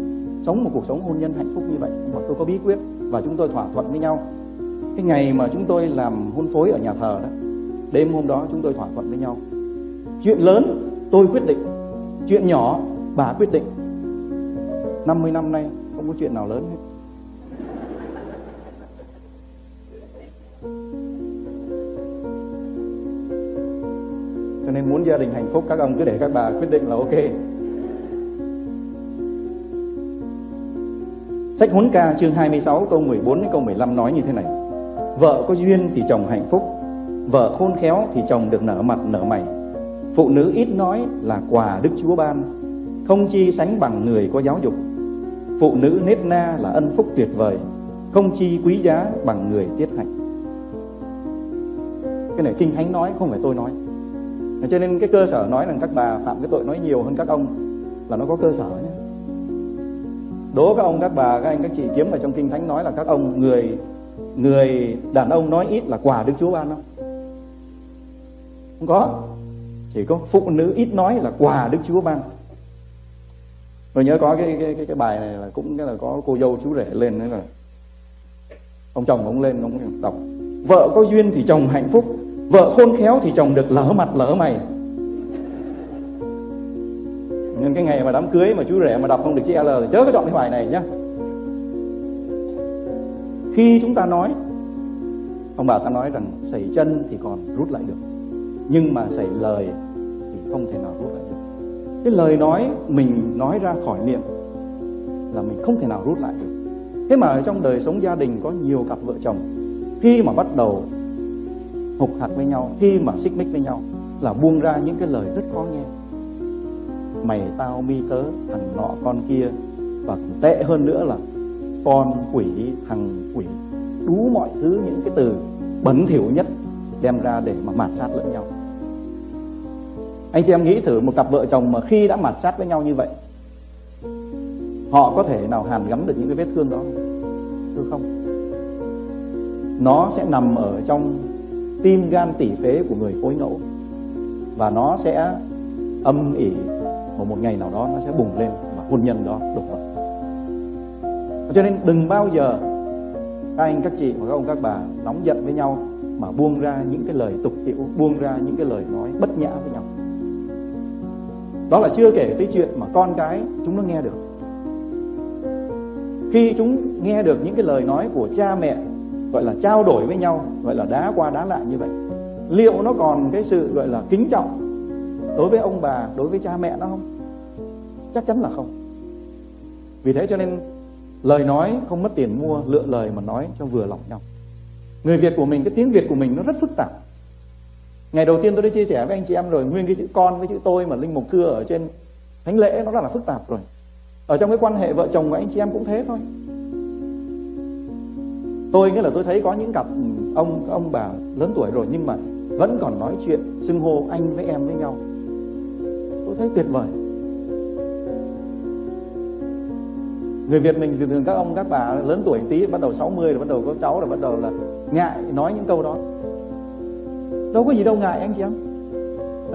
B: sống một cuộc sống hôn nhân hạnh phúc như vậy? Mà tôi có bí quyết và chúng tôi thỏa thuận với nhau. Cái ngày mà chúng tôi làm hôn phối ở nhà thờ đó, đêm hôm đó chúng tôi thỏa thuận với nhau. Chuyện lớn tôi quyết định, chuyện nhỏ bà quyết định. 50 năm nay không có chuyện nào lớn hết. Cho nên muốn gia đình hạnh phúc, các ông cứ để các bà quyết định là ok. Sách Huấn Ca chương 26 câu 14 đến câu 15 nói như thế này. Vợ có duyên thì chồng hạnh phúc, Vợ khôn khéo thì chồng được nở mặt nở mày. Phụ nữ ít nói là quà Đức Chúa ban. Không chi sánh bằng người có giáo dục. Phụ nữ nết na là ân phúc tuyệt vời, Không chi quý giá bằng người tiết hạnh. Cái này Kinh Thánh nói, không phải tôi nói. Cho nên cái cơ sở nói rằng các bà phạm cái tội nói nhiều hơn các ông, Là nó có cơ sở nhé đố các ông, các bà, các anh, các chị kiếm ở trong kinh thánh nói là các ông, người người đàn ông nói ít là quà đức chúa ban không không có. Chỉ có phụ nữ ít nói là quà đức chúa ban tôi nhớ có cái cái cái, cái bài này là cũng là có cô dâu chú rể lên đấy là ông chồng ông lên ông đọc. Vợ có duyên thì chồng hạnh phúc vợ khôn khéo thì chồng được lỡ mặt lỡ mày. Nên cái ngày mà đám cưới mà chú rể mà đọc không được chữ L thì chớ có chọn cái bài này nhá. Khi chúng ta nói ông bà ta nói rằng sẩy chân thì còn rút lại được nhưng mà sẩy lời thì không thể nào rút lại được cái lời nói mình nói ra khỏi miệng là mình không thể nào rút lại được. Thế mà ở trong đời sống gia đình có nhiều cặp vợ chồng, khi mà bắt đầu hục hạt với nhau, khi mà xích mích với nhau là buông ra những cái lời rất khó nghe. Mày tao mi tớ thằng nọ con kia, và tệ hơn nữa là con quỷ, thằng quỷ đủ mọi thứ, những cái từ bẩn thỉu nhất đem ra để mà mạt sát lẫn nhau anh chị em nghĩ thử một cặp vợ chồng mà khi đã mạt sát với nhau như vậy, họ có thể nào hàn gắn được những cái vết thương đó thưa không? Nó sẽ nằm ở trong tim gan tỉ phế của người phối ngẫu và nó sẽ âm ỉ một một ngày nào đó nó sẽ bùng lên và hôn nhân đó đổ vỡ cho nên đừng bao giờ các anh, các chị và các ông, các bà nóng giận với nhau mà buông ra những cái lời tục tiễu, buông ra những cái lời nói bất nhã với nhau đó là chưa kể tới chuyện mà con cái chúng nó nghe được. Khi chúng nghe được những cái lời nói của cha mẹ, gọi là trao đổi với nhau, gọi là đá qua đá lại như vậy, liệu nó còn cái sự gọi là kính trọng đối với ông bà, đối với cha mẹ nó không? Chắc chắn là không. Vì thế cho nên, lời nói không mất tiền mua, lựa lời mà nói cho vừa lòng nhau. Người việt của mình, cái tiếng việt của mình nó rất phức tạp ngày đầu tiên tôi đã chia sẻ với anh chị em rồi, nguyên cái chữ con với chữ tôi mà linh mục cưa ở trên thánh lễ nó rất là phức tạp rồi. Ở trong cái quan hệ vợ chồng của anh chị em cũng thế thôi. Tôi nghĩa là tôi thấy có những cặp ừ, ông ông bà lớn tuổi rồi nhưng mà vẫn còn nói chuyện, xưng hô anh với em với nhau. Tôi thấy tuyệt vời. Người Việt mình thường thường các ông, các bà lớn tuổi tí, bắt đầu 60 rồi bắt đầu có cháu rồi bắt đầu là ngại nói những câu đó đâu có gì đâu ngại anh chị em.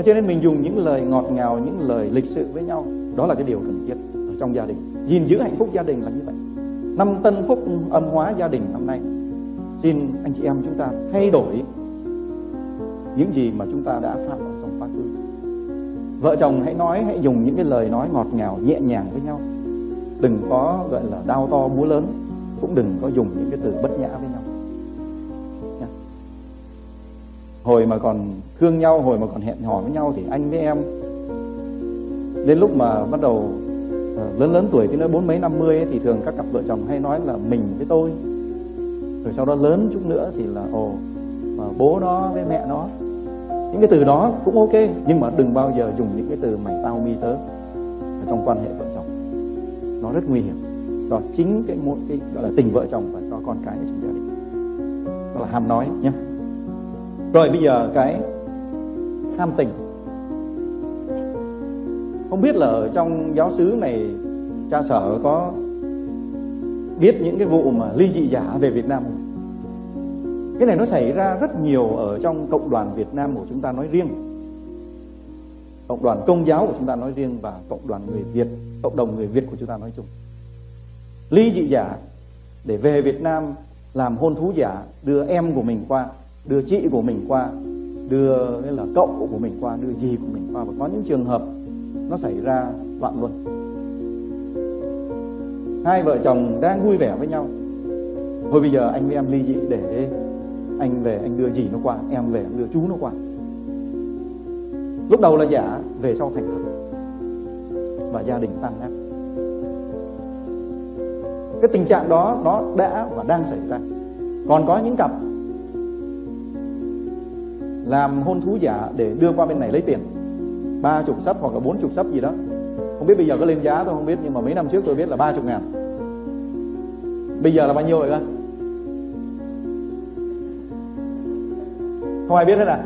B: Cho nên mình dùng những lời ngọt ngào, những lời lịch sự với nhau. Đó là cái điều cần thiết ở trong gia đình. Gìn giữ hạnh phúc gia đình là như vậy. Năm tân phúc âm hóa gia đình năm nay. Xin anh chị em chúng ta thay đổi những gì mà chúng ta đã phạm ở trong quá khứ. Vợ chồng hãy nói, hãy dùng những cái lời nói ngọt ngào, nhẹ nhàng với nhau. Đừng có, gọi là, đau to búa lớn. Cũng đừng có dùng những cái từ bất nhã với nhau. Hồi mà còn thương nhau hồi mà còn hẹn hò với nhau thì anh với em đến lúc mà bắt đầu ờ, lớn lớn tuổi thì nói bốn mấy năm mươi ấy, thì thường các cặp vợ chồng hay nói là mình với tôi. Rồi sau đó lớn chút nữa thì là ồ mà bố nó với mẹ nó. Những cái từ đó cũng ok nhưng mà đừng bao giờ dùng những cái từ mày tao mi tớ ở trong quan hệ vợ chồng. Nó rất nguy hiểm cho chính cái một cái gọi là tình vợ chồng và cho con cái của chúng ta đó là ham nói nhé rồi bây giờ cái ham tình. Không biết là ở trong giáo xứ này cha sở có biết những cái vụ mà ly dị giả về Việt Nam không? Cái này nó xảy ra rất nhiều ở trong cộng đoàn Việt Nam của chúng ta nói riêng. Cộng đoàn công giáo của chúng ta nói riêng Và cộng đoàn người Việt, cộng đồng người Việt của chúng ta nói chung. Ly dị giả để về Việt Nam làm hôn thú giả Đưa em của mình qua, đưa chị của mình qua Đưa cái là cậu của mình qua, đưa dì của mình qua. Và có những trường hợp nó xảy ra loạn luân. Hai vợ chồng đang vui vẻ với nhau. Thôi bây giờ anh với em ly dị để anh về anh đưa dì nó qua em về anh đưa chú nó qua. Lúc đầu là giả về sau thành thật. Và gia đình tan nát. Cái tình trạng đó nó đã và đang xảy ra. Còn có những cặp làm hôn thú giả để đưa qua bên này lấy tiền. Ba chục sấp hoặc là bốn chục sấp gì đó. Không biết bây giờ có lên giá tôi không biết nhưng mà mấy năm trước tôi biết là ba chục ngàn. Bây giờ là bao nhiêu vậy con không ai biết hết à?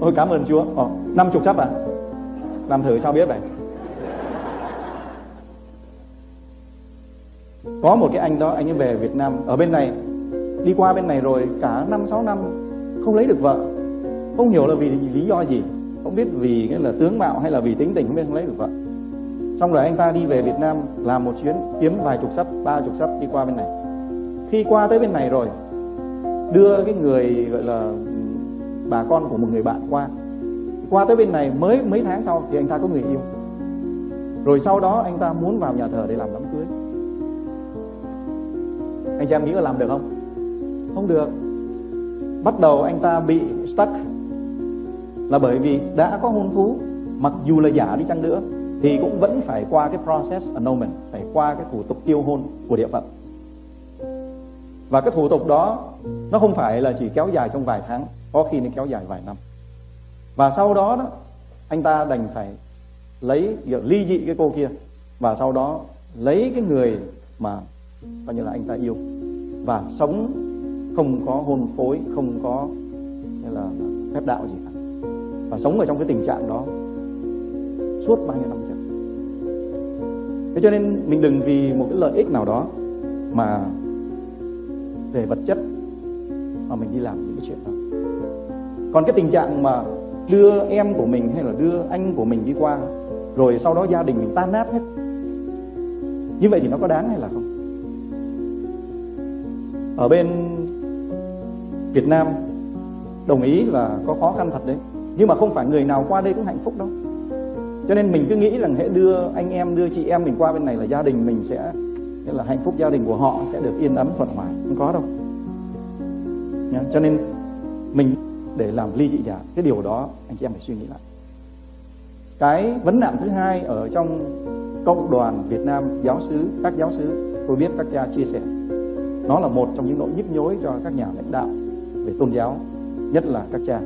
B: Ôi cảm ơn chúa. Ồ, năm chục sấp à? Làm thử sao biết vậy? Có một cái anh đó anh ấy về Việt Nam. Ở bên này đi qua bên này rồi cả năm sáu năm không lấy được vợ không hiểu là vì lý do gì, không biết vì cái là tướng mạo hay là vì tính tình, không biết không lấy được vợ. Xong rồi anh ta đi về Việt Nam làm một chuyến, kiếm vài chục sắp, ba chục sắp đi qua bên này. Khi qua tới bên này rồi, đưa cái người, gọi là, bà con của một người bạn qua. Qua tới bên này mới mấy tháng sau thì anh ta có người yêu. Rồi sau đó anh ta muốn vào nhà thờ để làm đám cưới. Anh chị em nghĩ là làm được không? Không được. Bắt đầu anh ta bị stuck là bởi vì đã có hôn thú, mặc dù là giả đi chăng nữa, thì cũng vẫn phải qua cái process annulment, phải qua cái thủ tục tiêu hôn của địa phận. Và cái thủ tục đó, nó không phải là chỉ kéo dài trong vài tháng, có khi nó kéo dài vài năm. Và sau đó đó, anh ta đành phải lấy ly dị cái cô kia, và sau đó lấy cái người mà, coi như là anh ta yêu. Và sống, không có hôn phối, không có như là phép đạo gì. cả và sống ở trong cái tình trạng đó suốt bao nhiêu năm trời. Thế cho nên mình đừng vì một cái lợi ích nào đó mà về vật chất mà mình đi làm những cái chuyện đó. Còn cái tình trạng mà đưa em của mình hay là đưa anh của mình đi qua, rồi sau đó gia đình mình tan nát hết, như vậy thì nó có đáng hay là không? Ở bên Việt Nam, đồng ý là có khó khăn thật đấy nhưng mà không phải người nào qua đây cũng hạnh phúc đâu. Cho nên mình cứ nghĩ rằng hãy đưa anh em, đưa chị em mình qua bên này là gia đình mình sẽ, nghĩa là hạnh phúc gia đình của họ sẽ được yên ấm, thuận hòa. Không có đâu. Nhá, cho nên mình để làm ly dị giả, cái điều đó anh chị em phải suy nghĩ lại. Cái vấn nạn thứ hai ở trong cộng đoàn Việt Nam giáo sứ, các giáo sứ, tôi biết các cha chia sẻ, nó là một trong những nỗi nhức nhối cho các nhà lãnh đạo về tôn giáo, nhất là các cha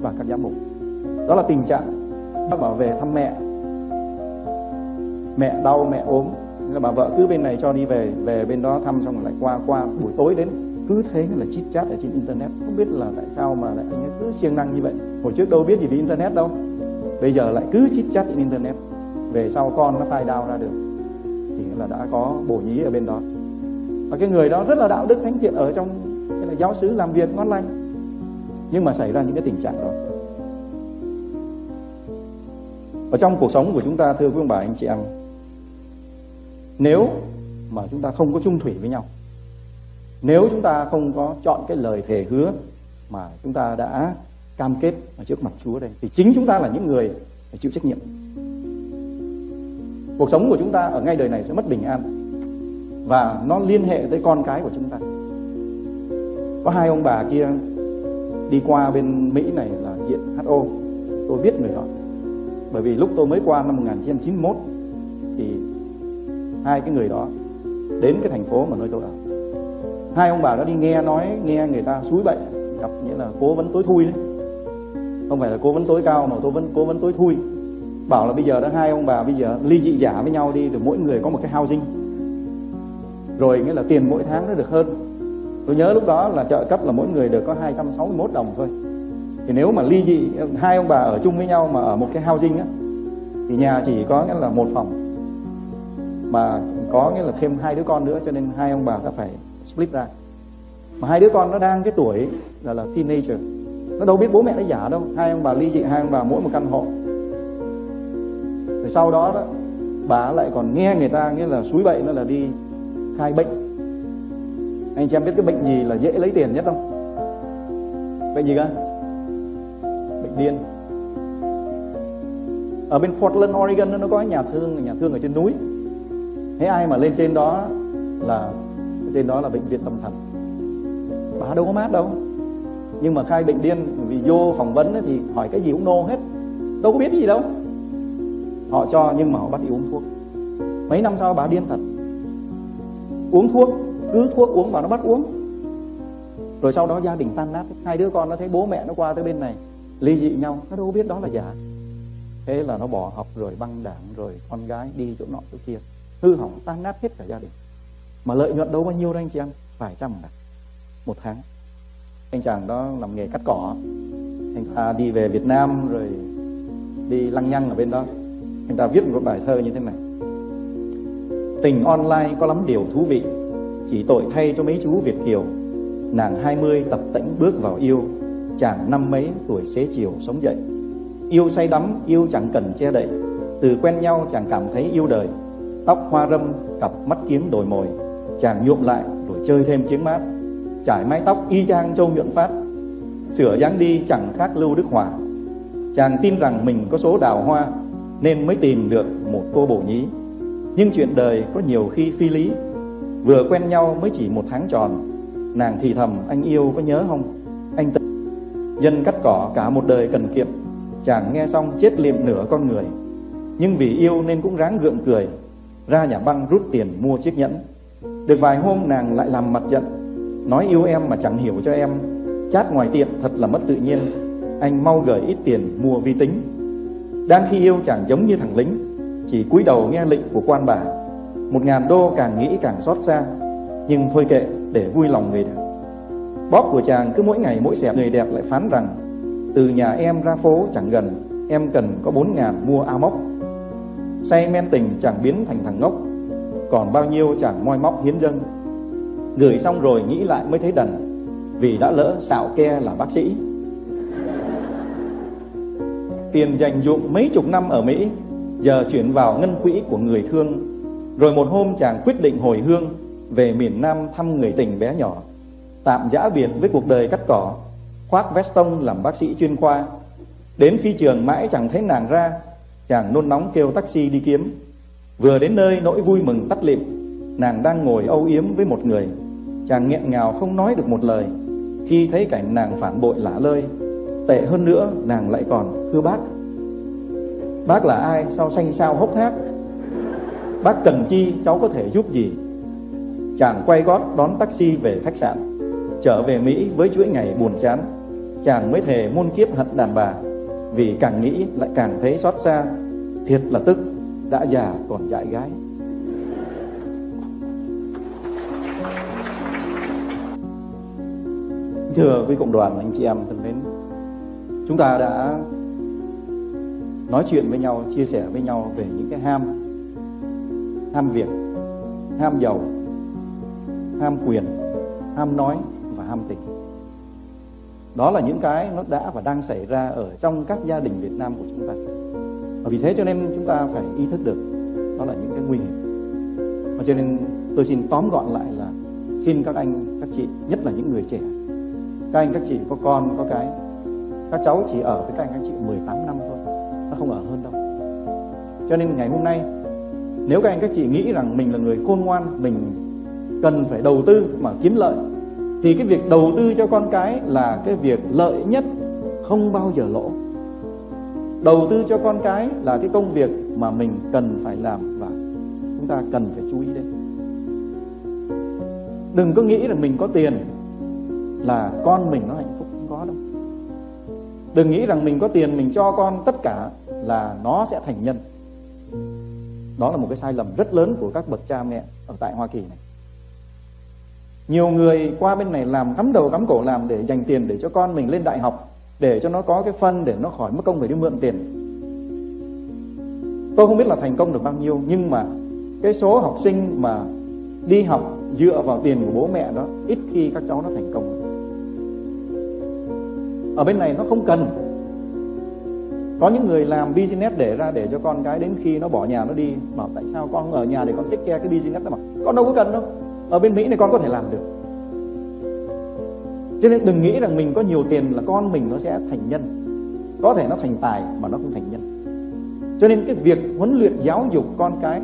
B: và các giám mục đó là tình trạng bảo về thăm mẹ. Mẹ đau, mẹ ốm. Nên là bà vợ cứ bên này cho đi về về bên đó thăm xong rồi lại qua qua buổi tối đến. Cứ thế là chít chat ở trên internet. Không biết là tại sao mà lại anh ấy cứ siêng năng như vậy. Hồi trước đâu biết gì về internet đâu. Bây giờ lại cứ chít chat trên internet. Về sau con nó phai đau ra được. Thì là đã có bổ nhí ở bên đó. Và cái người đó rất là đạo đức thánh thiện ở trong cái là giáo xứ làm việc ngon lành. Nhưng mà xảy ra những cái tình trạng đó ở trong cuộc sống của chúng ta, thưa quý ông bà, anh chị em, nếu mà chúng ta không có chung thủy với nhau, nếu chúng ta không có chọn cái lời thề hứa mà chúng ta đã cam kết ở trước mặt Chúa đây, thì chính chúng ta là những người phải chịu trách nhiệm. Cuộc sống của chúng ta ở ngay đời này sẽ mất bình an và nó liên hệ tới con cái của chúng ta. Có hai ông bà kia đi qua bên Mỹ này là diện HO tôi biết người đó bởi vì lúc tôi mới qua năm 1991 thì hai cái người đó đến cái thành phố mà nơi tôi ở. Hai ông bà đó đi nghe nói, nghe người ta suối bệnh gặp nghĩa là cố vấn tối thui đấy. Không phải là cố vấn tối cao mà cố vấn cố vấn tối thui. Bảo là bây giờ đã hai ông bà bây giờ ly dị giả với nhau đi, rồi mỗi người có một cái housing. Rồi nghĩa là tiền mỗi tháng nó được hơn. Tôi nhớ lúc đó là trợ cấp là mỗi người được có 261 đồng thôi thì nếu mà ly dị, hai ông bà ở chung với nhau mà ở một cái housing á, thì nhà chỉ có nghĩa là một phòng. Mà có nghĩa là thêm hai đứa con nữa, cho nên hai ông bà ta phải split ra. Mà hai đứa con nó đang cái tuổi là là teenager, nó đâu biết bố mẹ nó giả đâu. Hai ông bà ly dị, hai ông bà mỗi một căn hộ. Rồi sau đó đó, bà lại còn nghe người ta nghĩa là suối bậy, nó là đi khai bệnh. Anh chị em biết cái bệnh gì là dễ lấy tiền nhất không? Bệnh gì cơ? Điên ở bên Portland Oregon nó có nhà thương nhà thương ở trên núi. Thế ai mà lên trên đó là, trên đó là bệnh viện tâm thần. Bà đâu có mát đâu. Nhưng mà khai bệnh điên vì vô phỏng vấn thì hỏi cái gì cũng nô hết. Đâu có biết gì đâu. Họ cho nhưng mà họ bắt đi uống thuốc. Mấy năm sau bà điên thật. Uống thuốc, cứ thuốc uống bà nó bắt uống. Rồi sau đó gia đình tan nát. Hai đứa con nó thấy bố mẹ nó qua tới bên này ly dị nhau, nó đâu biết đó là giả. Thế là nó bỏ học rồi băng đảng rồi con gái đi chỗ nọ chỗ kia. Hư hỏng tan nát hết cả gia đình. Mà lợi nhuận đâu bao nhiêu đó anh chị em? Vài trăm ngàn một tháng. Anh chàng đó làm nghề cắt cỏ. Anh ta đi về Việt Nam rồi đi lăng nhăng ở bên đó. Anh ta viết một bài thơ như thế này. Tình online có lắm điều thú vị. Chỉ tội thay cho mấy chú Việt kiều. Nàng 20 tập tĩnh bước vào yêu chàng năm mấy tuổi xế chiều sống dậy. Yêu say đắm, yêu chẳng cần che đậy. Từ quen nhau chàng cảm thấy yêu đời. Tóc hoa râm, cặp mắt kiếm đồi mồi. Chàng nhuộm lại rồi chơi thêm tiếng mát. Trải mái tóc y chang châu nhuận phát. Sửa dáng đi chẳng khác lưu đức hòa. Chàng tin rằng mình có số đào hoa, nên mới tìm được một cô bổ nhí. Nhưng chuyện đời có nhiều khi phi lý. Vừa quen nhau mới chỉ một tháng tròn. Nàng thì thầm, anh yêu có nhớ không? Dân cắt cỏ cả một đời cần kiệm. Chàng nghe xong chết liệm nửa con người. Nhưng vì yêu nên cũng ráng gượng cười. Ra nhà băng rút tiền mua chiếc nhẫn. Được vài hôm nàng lại làm mặt giận. Nói yêu em mà chẳng hiểu cho em. Chát ngoài tiệm thật là mất tự nhiên. Anh mau gửi ít tiền mua vi tính. Đang khi yêu chàng giống như thằng lính, chỉ cúi đầu nghe lệnh của quan bà. Một ngàn đô càng nghĩ càng xót xa, nhưng thôi kệ, để vui lòng người đàn bóp của chàng cứ mỗi ngày mỗi xẹp người đẹp lại phán rằng, từ nhà em ra phố chẳng gần, em cần có bốn ngàn mua áo mốc say men tình chẳng biến thành thằng ngốc, còn bao nhiêu chàng moi móc hiến dâng. Gửi xong rồi nghĩ lại mới thấy đần, vì đã lỡ xạo ke là bác sĩ. Tiền dành dụng mấy chục năm ở Mỹ, giờ chuyển vào ngân quỹ của người thương, rồi một hôm chàng quyết định hồi hương về miền Nam thăm người tình bé nhỏ tạm giã biệt với cuộc đời cắt cỏ, khoác veston làm bác sĩ chuyên khoa. Đến phi trường mãi chẳng thấy nàng ra, chàng nôn nóng kêu taxi đi kiếm. Vừa đến nơi nỗi vui mừng tắt lịm, nàng đang ngồi âu yếm với một người. Chàng nghẹn ngào không nói được một lời. Khi thấy cảnh nàng phản bội lả lơi, tệ hơn nữa nàng lại còn thưa bác. Bác là ai? Sao xanh sao hốc hác? Bác cần chi, cháu có thể giúp gì? Chàng quay gót đón taxi về khách sạn trở về mỹ với chuỗi ngày buồn chán. Chàng mới thề muôn kiếp hận đàn bà, vì càng nghĩ lại càng thấy xót xa. Thiệt là tức, đã già còn dại gái. Thưa quý cộng đoàn, anh chị em thân mến, chúng ta đã nói chuyện với nhau, chia sẻ với nhau về những cái ham ham việc, ham giàu, ham quyền, ham nói ham tình. Đó là những cái nó đã và đang xảy ra ở trong các gia đình Việt Nam của chúng ta. Và vì thế cho nên chúng ta phải ý thức được đó là những cái nguy hiểm. Và cho nên tôi xin tóm gọn lại là xin các anh, các chị, nhất là những người trẻ. Các anh, các chị có con, có cái, các cháu chỉ ở với các anh, các chị 18 năm thôi, nó không ở hơn đâu. Cho nên ngày hôm nay, nếu các anh, các chị nghĩ rằng mình là người khôn ngoan, mình cần phải đầu tư mà kiếm lợi thì cái việc đầu tư cho con cái là cái việc lợi nhất, không bao giờ lỗ. Đầu tư cho con cái là cái công việc mà mình cần phải làm và chúng ta cần phải chú ý đến. Đừng có nghĩ là mình có tiền là con mình nó hạnh phúc, không có đâu. Đừng nghĩ rằng mình có tiền mình cho con tất cả là nó sẽ thành nhân. Đó là một cái sai lầm rất lớn của các bậc cha mẹ ở tại Hoa Kỳ này nhiều người qua bên này làm cắm đầu cắm cổ làm để dành tiền để cho con mình lên đại học, để cho nó có cái phân, để nó khỏi mất công phải đi mượn tiền. Tôi không biết là thành công được bao nhiêu, nhưng mà cái số học sinh mà đi học dựa vào tiền của bố mẹ đó, ít khi các cháu nó thành công. Ở bên này nó không cần. Có những người làm business để ra để cho con cái đến khi nó bỏ nhà nó đi, bảo tại sao con ở nhà để con take care cái business đó mà? Con đâu có cần đâu ở bên Mỹ này con có thể làm được. Cho nên đừng nghĩ rằng mình có nhiều tiền là con mình nó sẽ thành nhân. Có thể nó thành tài mà nó không thành nhân. Cho nên cái việc huấn luyện, giáo dục con cái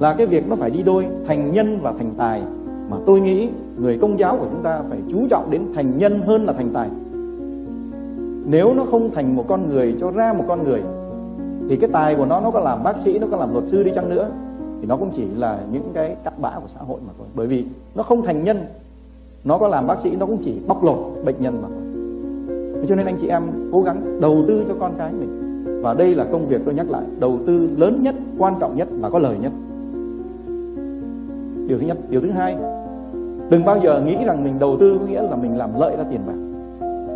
B: là cái việc nó phải đi đôi thành nhân và thành tài mà tôi nghĩ người công giáo của chúng ta phải chú trọng đến thành nhân hơn là thành tài. Nếu nó không thành một con người, cho ra một con người, thì cái tài của nó nó có làm bác sĩ, nó có làm luật sư đi chăng nữa thì nó cũng chỉ là những cái cặn bã của xã hội mà thôi. Bởi vì nó không thành nhân, nó có làm bác sĩ, nó cũng chỉ bóc lột bệnh nhân mà thôi. Cho nên anh chị em cố gắng đầu tư cho con cái mình. Và đây là công việc tôi nhắc lại, đầu tư lớn nhất, quan trọng nhất và có lời nhất. Điều thứ nhất. Điều thứ hai, đừng bao giờ nghĩ rằng mình đầu tư có nghĩa là mình làm lợi ra tiền bạc.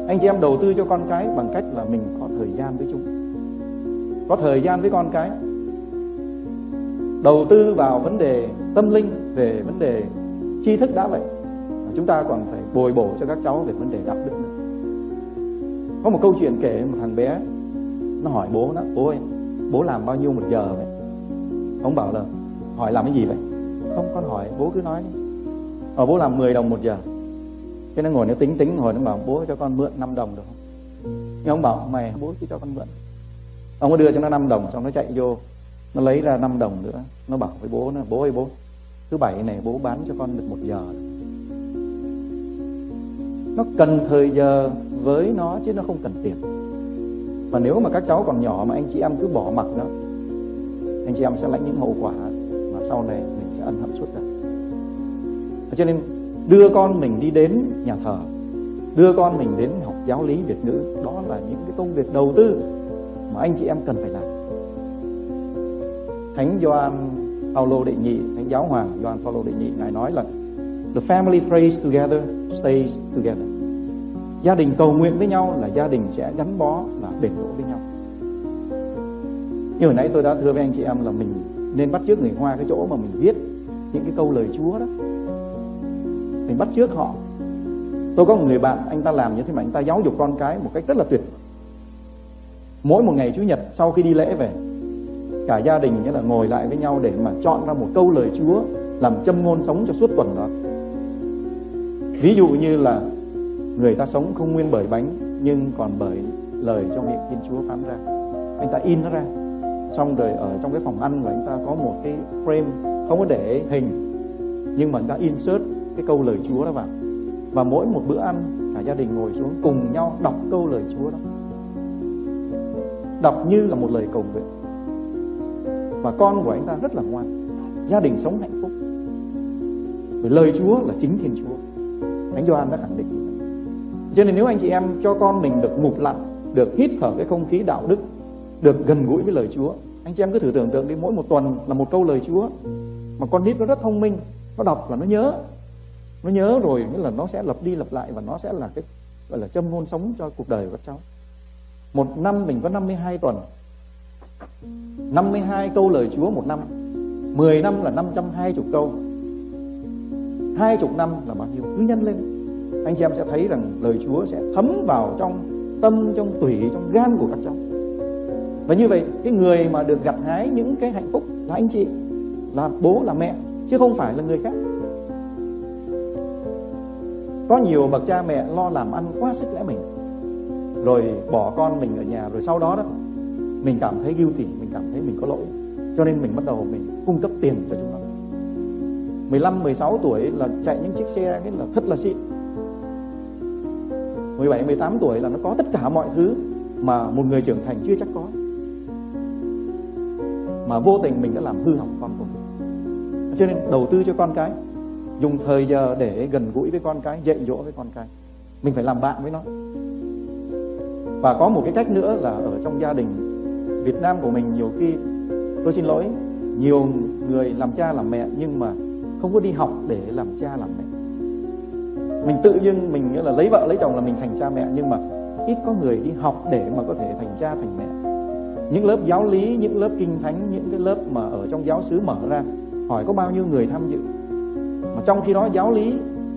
B: Anh chị em đầu tư cho con cái bằng cách là mình có thời gian với chúng. Có thời gian với con cái đầu tư vào vấn đề tâm linh, về vấn đề tri thức đã vậy. Chúng ta còn phải bồi bổ cho các cháu về vấn đề đạo đức nữa. Có một câu chuyện kể, một thằng bé, nó hỏi bố nó, bố ơi, bố làm bao nhiêu một giờ vậy? Ông bảo là, hỏi làm cái gì vậy? Không con hỏi, bố cứ nói đi. Ờ bố làm 10 đồng một giờ. Cái nó ngồi nó tính tính hồi nó bảo, bố cho con mượn 5 đồng được không? Nhưng ông bảo, mày, bố cứ cho con mượn. Ông có đưa cho nó 5 đồng, xong nó chạy vô nó lấy ra 5 đồng nữa, nó bảo với bố nó bố ơi, bố, thứ bảy này bố bán cho con được một giờ. Nó cần thời giờ với nó chứ nó không cần tiền. Và nếu mà các cháu còn nhỏ mà anh chị em cứ bỏ mặc nó anh chị em sẽ lãnh những hậu quả mà sau này mình sẽ ân hận suốt đời. Cho nên đưa con mình đi đến nhà thờ, đưa con mình đến học giáo lý Việt ngữ, đó là những cái công việc đầu tư mà anh chị em cần phải làm. Thánh Gioan Paulo đệ nhị, Thánh giáo hoàng Gioan Paulo đệ nhị, ngài nói là, the family prays together, stays together. Gia đình cầu nguyện với nhau là gia đình sẽ gắn bó và bền vững với nhau. Như hồi nãy tôi đã thưa với anh chị em là mình nên bắt chước người Hoa cái chỗ mà mình viết những cái câu lời Chúa đó. Mình bắt chước họ. Tôi có một người bạn, anh ta làm như thế mà anh ta giáo dục con cái một cách rất là tuyệt mỗi một ngày chủ nhật sau khi đi lễ về cả gia đình nghĩa là ngồi lại với nhau để mà chọn ra một câu lời Chúa làm châm ngôn sống cho suốt tuần đó. Ví dụ như là người ta sống không nguyên bởi bánh, nhưng còn bởi lời trong miệng Thiên Chúa phán ra. Anh ta in nó ra. Xong rồi ở trong cái phòng ăn của anh ta có một cái frame, không có để hình, nhưng mà anh ta insert cái câu lời Chúa đó vào. Và mỗi một bữa ăn, cả gia đình ngồi xuống cùng nhau đọc câu lời Chúa đó. Đọc như là một lời cầu nguyện và con của anh ta rất là ngoan. Gia đình sống hạnh phúc. Bởi lời Chúa là chính Thiên Chúa. Thánh Gioan đã khẳng định cho nên nếu anh chị em cho con mình được ngụp lặn được hít thở cái không khí đạo đức, được gần gũi với lời Chúa, anh chị em cứ thử tưởng tượng đi, mỗi một tuần là một câu lời Chúa mà con nít nó rất thông minh, nó đọc là nó nhớ. Nó nhớ rồi nghĩa là nó sẽ lặp đi lặp lại và nó sẽ là cái, gọi là châm ngôn sống cho cuộc đời của các cháu. Một năm mình có 52 tuần 52 câu lời Chúa một năm. 10 năm là 520 câu. 20 năm là bao nhiêu? Cứ nhân lên. Anh chị em sẽ thấy rằng lời Chúa sẽ thấm vào trong tâm, trong tủy, trong gan của các cháu. Và như vậy, cái người mà được gặt hái những cái hạnh phúc là anh chị, là bố, là mẹ, chứ không phải là người khác. Có nhiều bậc cha mẹ lo làm ăn quá sức lẽ mình, rồi bỏ con mình ở nhà, rồi sau đó đó mình cảm thấy guilty mình cảm thấy mình có lỗi. Cho nên mình bắt đầu mình cung cấp tiền cho chúng nó. 15, 16 tuổi là chạy những chiếc xe cái là thật là xịn. 17, 18 tuổi là nó có tất cả mọi thứ mà một người trưởng thành chưa chắc có. Mà vô tình mình đã làm hư hỏng con của mình. Cho nên đầu tư cho con cái dùng thời giờ để gần gũi với con cái dạy dỗ với con cái. Mình phải làm bạn với nó. Và có một cái cách nữa là ở trong gia đình Việt Nam của mình nhiều khi, tôi xin lỗi, nhiều người làm cha làm mẹ nhưng mà không có đi học để làm cha làm mẹ. Mình tự dưng, mình nghĩa là lấy vợ, lấy chồng là mình thành cha mẹ nhưng mà ít có người đi học để mà có thể thành cha thành mẹ. Những lớp giáo lý, những lớp kinh thánh, những cái lớp mà ở trong giáo xứ mở ra, hỏi có bao nhiêu người tham dự? Mà trong khi đó giáo lý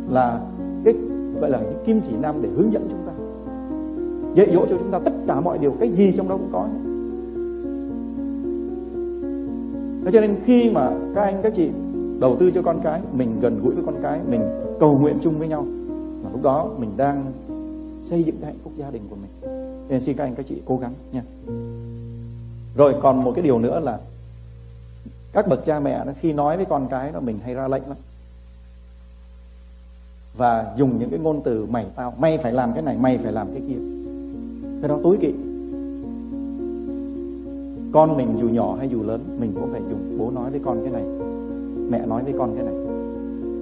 B: là cái, gọi là cái kim chỉ nam để hướng dẫn chúng ta, dạy dỗ cho chúng ta tất cả mọi điều, cái gì trong đó cũng có. Thế cho nên khi mà các anh, các chị đầu tư cho con cái, mình gần gũi với con cái, mình cầu nguyện chung với nhau, mà lúc đó mình đang xây dựng cái hạnh phúc gia đình của mình. Nên xin các anh, các chị cố gắng nha. Rồi còn một cái điều nữa là các bậc cha mẹ đó, khi nói với con cái đó, mình hay ra lệnh lắm. Và dùng những cái ngôn từ mày tao, mày phải làm cái này, mày phải làm cái kia. Cái đó tối kỵ con mình dù nhỏ hay dù lớn mình cũng phải dùng. Bố nói với con cái này mẹ nói với con cái này.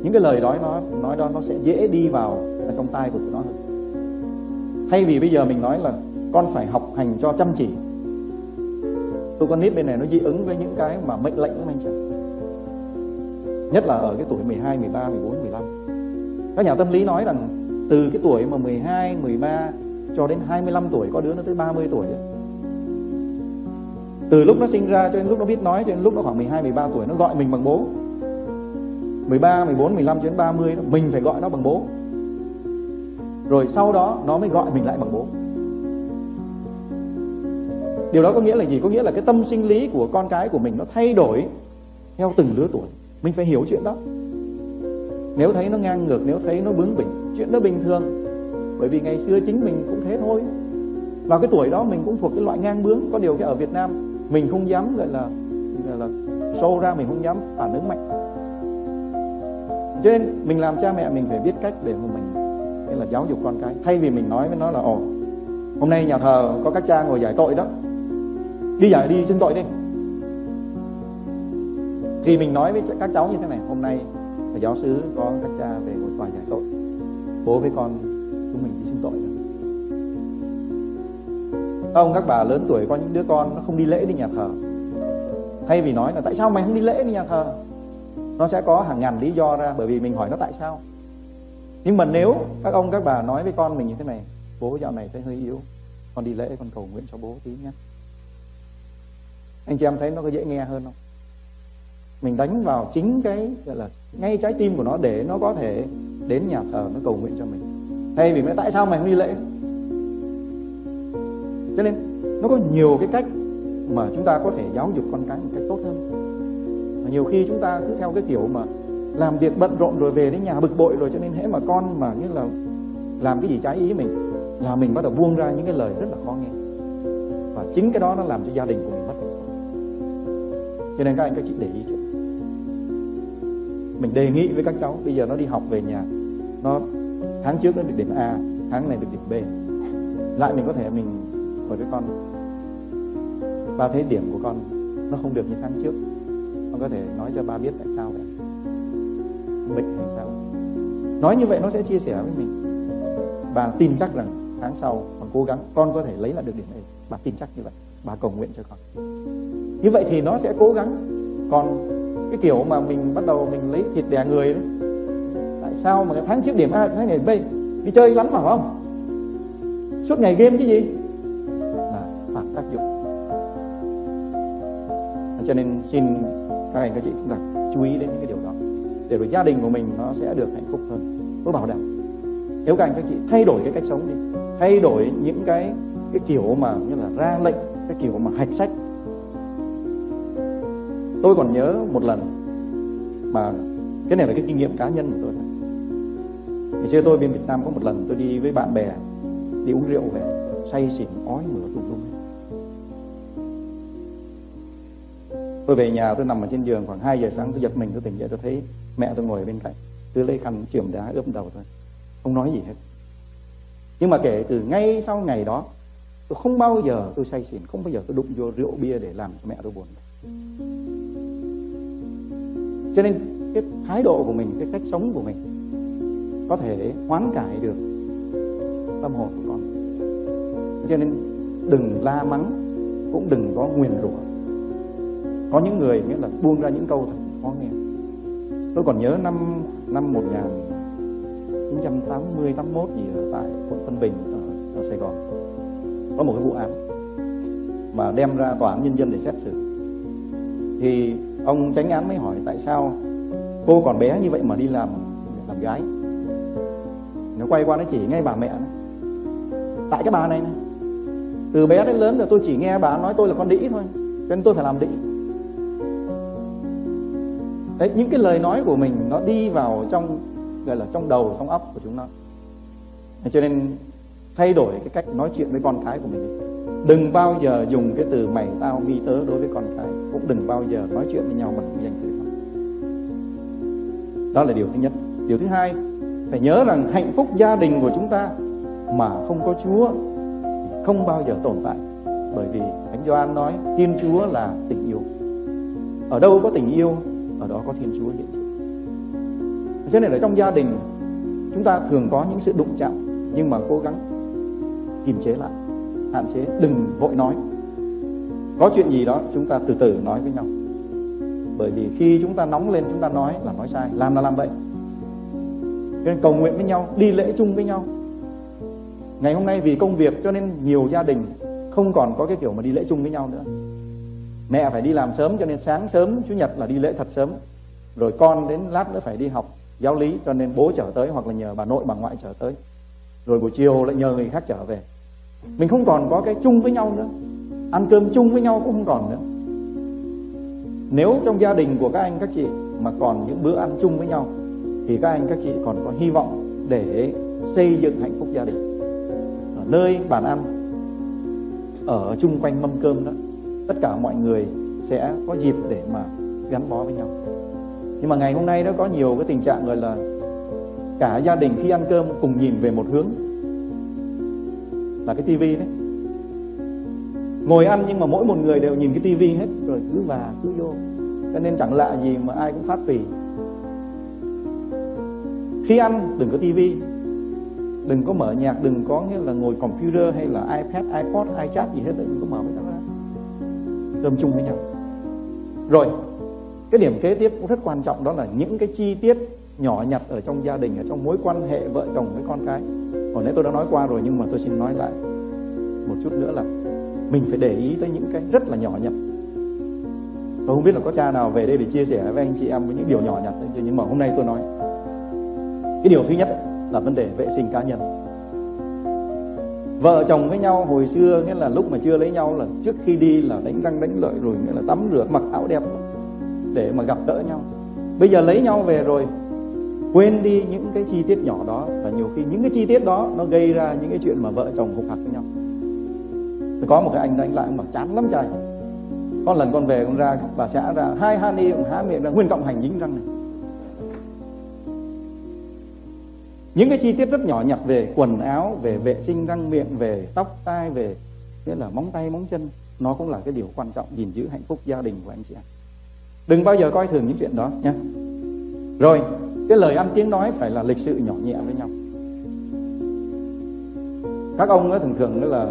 B: Những cái lời đó nó nói đó nó sẽ dễ đi vào trong tai của tụi nó hơn. Thay vì bây giờ mình nói là con phải học hành cho chăm chỉ. Tụi con nít bên này nó dị ứng với những cái mà mệnh lệnh của anh chị nhất là ở cái tuổi 12, 13, 14, 15 các nhà tâm lý nói rằng từ cái tuổi mà 12, 13 cho đến 25 tuổi có đứa nó tới 30 tuổi rồi. Từ lúc nó sinh ra cho đến lúc nó biết nói cho đến lúc nó khoảng 12, 13 tuổi nó gọi mình bằng bố. 13, 14, 15 cho đến 30 mình phải gọi nó bằng bố. Rồi sau đó nó mới gọi mình lại bằng bố. Điều đó có nghĩa là gì? Có nghĩa là cái tâm sinh lý của con cái của mình nó thay đổi theo từng lứa tuổi. Mình phải hiểu chuyện đó. Nếu thấy nó ngang ngược nếu thấy nó bướng bỉnh chuyện đó bình thường. Bởi vì ngày xưa chính mình cũng thế thôi. Vào cái tuổi đó mình cũng thuộc cái loại ngang bướng. Có điều cái ở Việt Nam mình không dám, gọi là gọi là, show ra, mình không dám phản ứng mạnh. Cho nên mình làm cha mẹ, mình phải biết cách để mà mình nên là giáo dục con cái. Thay vì mình nói với nó là, ồ, hôm nay nhà thờ có các cha ngồi giải tội đó. Đi giải, đi xin tội đi. Thì mình nói với các cháu như thế này, hôm nay giáo sứ có các cha về ngồi tòa giải tội. Bố với con ông các bà lớn tuổi có những đứa con nó không đi lễ đi nhà thờ. Thay vì nói là, tại sao mày không đi lễ đi nhà thờ? Nó sẽ có hàng ngàn lý do ra, bởi vì mình hỏi nó tại sao. Nhưng mà nếu các ông, các bà nói với con mình như thế này, bố dạo này thấy hơi yếu, con đi lễ, con cầu nguyện cho bố tí nhé. Anh chị em thấy nó có dễ nghe hơn không? Mình đánh vào chính cái, gọi là, ngay trái tim của nó để nó có thể đến nhà thờ, nó cầu nguyện cho mình. Thay vì nói, tại sao mày không đi lễ? Cho nên, nó có nhiều cái cách mà chúng ta có thể giáo dục con cái một cách tốt hơn. Mà nhiều khi chúng ta cứ theo cái kiểu mà làm việc bận rộn rồi về đến nhà bực bội rồi cho nên hễ mà con mà như là làm cái gì trái ý mình là mình bắt đầu buông ra những cái lời rất là khó nghe. Và chính cái đó nó làm cho gia đình của mình mất cho nên các anh, các chị để ý chứ. mình đề nghị với các cháu, bây giờ nó đi học về nhà, nó, tháng trước nó được điểm A, tháng này được điểm B. Lại mình có thể mình của với con. Ba thấy điểm của con, nó không được như tháng trước. Con có thể nói cho ba biết tại sao vậy? Bệnh hay sao? Nói như vậy nó sẽ chia sẻ với mình. Và tin chắc rằng tháng sau còn cố gắng, con có thể lấy lại được điểm này bà tin chắc như vậy. Bà cầu nguyện cho con. Như vậy thì nó sẽ cố gắng. Còn cái kiểu mà mình bắt đầu mình lấy thịt đè người đấy tại sao mà cái tháng trước điểm A, tháng này B, đi chơi lắm mà không? Suốt ngày game cái gì? Tác dụng. Cho nên xin các anh các chị chúng ta chú ý đến những cái điều đó, để rồi gia đình của mình nó sẽ được hạnh phúc hơn tôi bảo đảm. Nếu các anh các chị thay đổi cái cách sống đi, thay đổi những cái cái kiểu mà như là ra lệnh, cái kiểu mà hạch sách. Tôi còn nhớ một lần mà, cái này là cái kinh nghiệm cá nhân của tôi ngày xưa tôi bên Việt Nam có một lần tôi đi với bạn bè, đi uống rượu về, say xỉn ói mửa tùm lum. Tôi về nhà, tôi nằm ở trên giường, khoảng 2 giờ sáng tôi giật mình, tôi tỉnh dậy, tôi thấy mẹ tôi ngồi bên cạnh. Tôi lấy khăn chườm đá ướp đầu thôi không nói gì hết. Nhưng mà kể từ ngay sau ngày đó, tôi không bao giờ tôi say xỉn, không bao giờ tôi đụng vô rượu bia để làm cho mẹ tôi buồn. Cho nên cái thái độ của mình, cái cách sống của mình có thể hoán cải được tâm hồn của con. Cho nên đừng la mắng, cũng đừng có nguyền rủa có những người nghĩa là buông ra những câu thật khó nghe. Tôi còn nhớ năm năm một ngàn 1980 81 gì ở tại quận Tân Bình ở, ở Sài Gòn. Có một cái vụ án mà đem ra tòa án nhân dân để xét xử. Thì ông tránh án mới hỏi tại sao cô còn bé như vậy mà đi làm làm gái. Nó quay qua nó chỉ ngay bà mẹ này. tại cái bà này này từ bé đến lớn rồi tôi chỉ nghe bà nói tôi là con đĩ thôi cho nên tôi phải làm đĩ đấy, những cái lời nói của mình nó đi vào trong, gọi là, trong đầu, trong óc của chúng nó. Cho nên thay đổi cái cách nói chuyện với con cái của mình. Đừng bao giờ dùng cái từ mày tao mi tớ đối với con cái. Cũng đừng bao giờ nói chuyện với nhau bằng danh từ đó. Đó là điều thứ nhất. Điều thứ hai, phải nhớ rằng hạnh phúc gia đình của chúng ta mà không có Chúa không bao giờ tồn tại. Bởi vì Thánh Gioan nói Thiên Chúa là tình yêu. Ở đâu có tình yêu ở đó có Thiên Chúa hiện diện. Cho nên ở trong gia đình, chúng ta thường có những sự đụng chạm, nhưng mà cố gắng kiềm chế lại, hạn chế, đừng vội nói. Có chuyện gì đó, chúng ta từ từ nói với nhau. Bởi vì khi chúng ta nóng lên, chúng ta nói là nói sai, làm là làm vậy. Nên cầu nguyện với nhau, đi lễ chung với nhau. Ngày hôm nay vì công việc cho nên nhiều gia đình không còn có cái kiểu mà đi lễ chung với nhau nữa mẹ phải đi làm sớm cho nên sáng sớm, chủ nhật là đi lễ thật sớm. Rồi con đến lát nữa phải đi học giáo lý cho nên bố trở tới hoặc là nhờ bà nội, bà ngoại trở tới. Rồi buổi chiều lại nhờ người khác trở về. Mình không còn có cái chung với nhau nữa. Ăn cơm chung với nhau cũng không còn nữa. Nếu trong gia đình của các anh, các chị mà còn những bữa ăn chung với nhau, thì các anh, các chị còn có hy vọng để xây dựng hạnh phúc gia đình. Ở nơi bàn ăn, ở chung quanh mâm cơm đó tất cả mọi người sẽ có dịp để mà gắn bó với nhau. Nhưng mà ngày hôm nay nó có nhiều cái tình trạng gọi là cả gia đình khi ăn cơm cùng nhìn về một hướng là cái tivi đấy. Ngồi ăn nhưng mà mỗi một người đều nhìn cái tivi hết, rồi cứ và cứ vô. Cho nên chẳng lạ gì mà ai cũng phát phì. Khi ăn, đừng có tivi. Đừng có mở nhạc, đừng có nghĩa là ngồi computer hay là ipad, ipod, ichat gì hết đừng có mở với nó cơm chung với nhau. Rồi, cái điểm kế tiếp cũng rất quan trọng, đó là những cái chi tiết nhỏ nhặt ở trong gia đình, ở trong mối quan hệ vợ chồng với con cái. Hồi nãy tôi đã nói qua rồi, nhưng mà tôi xin nói lại một chút nữa là mình phải để ý tới những cái rất là nhỏ nhặt. Tôi không biết là có cha nào về đây để chia sẻ với anh chị em với những điều nhỏ nhặt đấy nhưng mà hôm nay tôi nói. Cái điều thứ nhất là vấn đề vệ sinh cá nhân vợ chồng với nhau hồi xưa nghĩa là lúc mà chưa lấy nhau là trước khi đi là đánh răng đánh lợi rồi nghĩa là tắm rửa mặc áo đẹp để mà gặp đỡ nhau bây giờ lấy nhau về rồi quên đi những cái chi tiết nhỏ đó và nhiều khi những cái chi tiết đó nó gây ra những cái chuyện mà vợ chồng hục hặc với nhau có một cái anh đánh lại mà chán lắm trời con lần con về con ra bà xã ra hai hani há miệng ra nguyên cộng hành dính răng này những cái chi tiết rất nhỏ nhặt về quần áo, về vệ sinh răng miệng, về tóc, tai, về, nghĩa là móng tay, móng chân, nó cũng là cái điều quan trọng gìn giữ hạnh phúc gia đình của anh chị em đừng bao giờ coi thường những chuyện đó nha. Rồi, cái lời ăn tiếng nói phải là lịch sự nhỏ nhẹ với nhau. Các ông ấy thường thường là,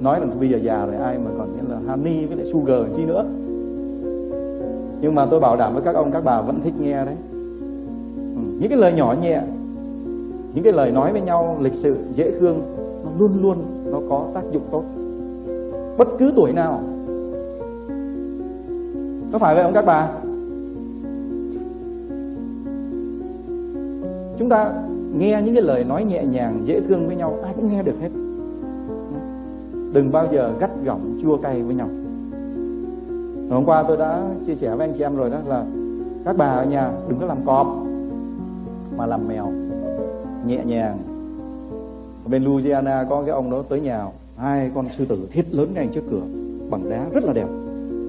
B: nói là bây giờ già rồi ai mà còn nghĩa là honey với lại sugar chi nữa. Nhưng mà tôi bảo đảm với các ông, các bà vẫn thích nghe đấy. Ừ. những cái lời nhỏ nhẹ những cái lời nói với nhau, lịch sự, dễ thương, nó luôn luôn nó có tác dụng tốt. Bất cứ tuổi nào. Có phải vậy không các bà? Chúng ta nghe những cái lời nói nhẹ nhàng, dễ thương với nhau, ai cũng nghe được hết. Đừng bao giờ gắt gỏng, chua cay với nhau. Hôm qua tôi đã chia sẻ với anh chị em rồi đó là, các bà ở nhà đừng có làm cọp, mà làm mèo nhẹ nhàng. Ở bên Louisiana có cái ông đó tới nhà hai con sư tử thiết lớn ngay trước cửa, bằng đá rất là đẹp.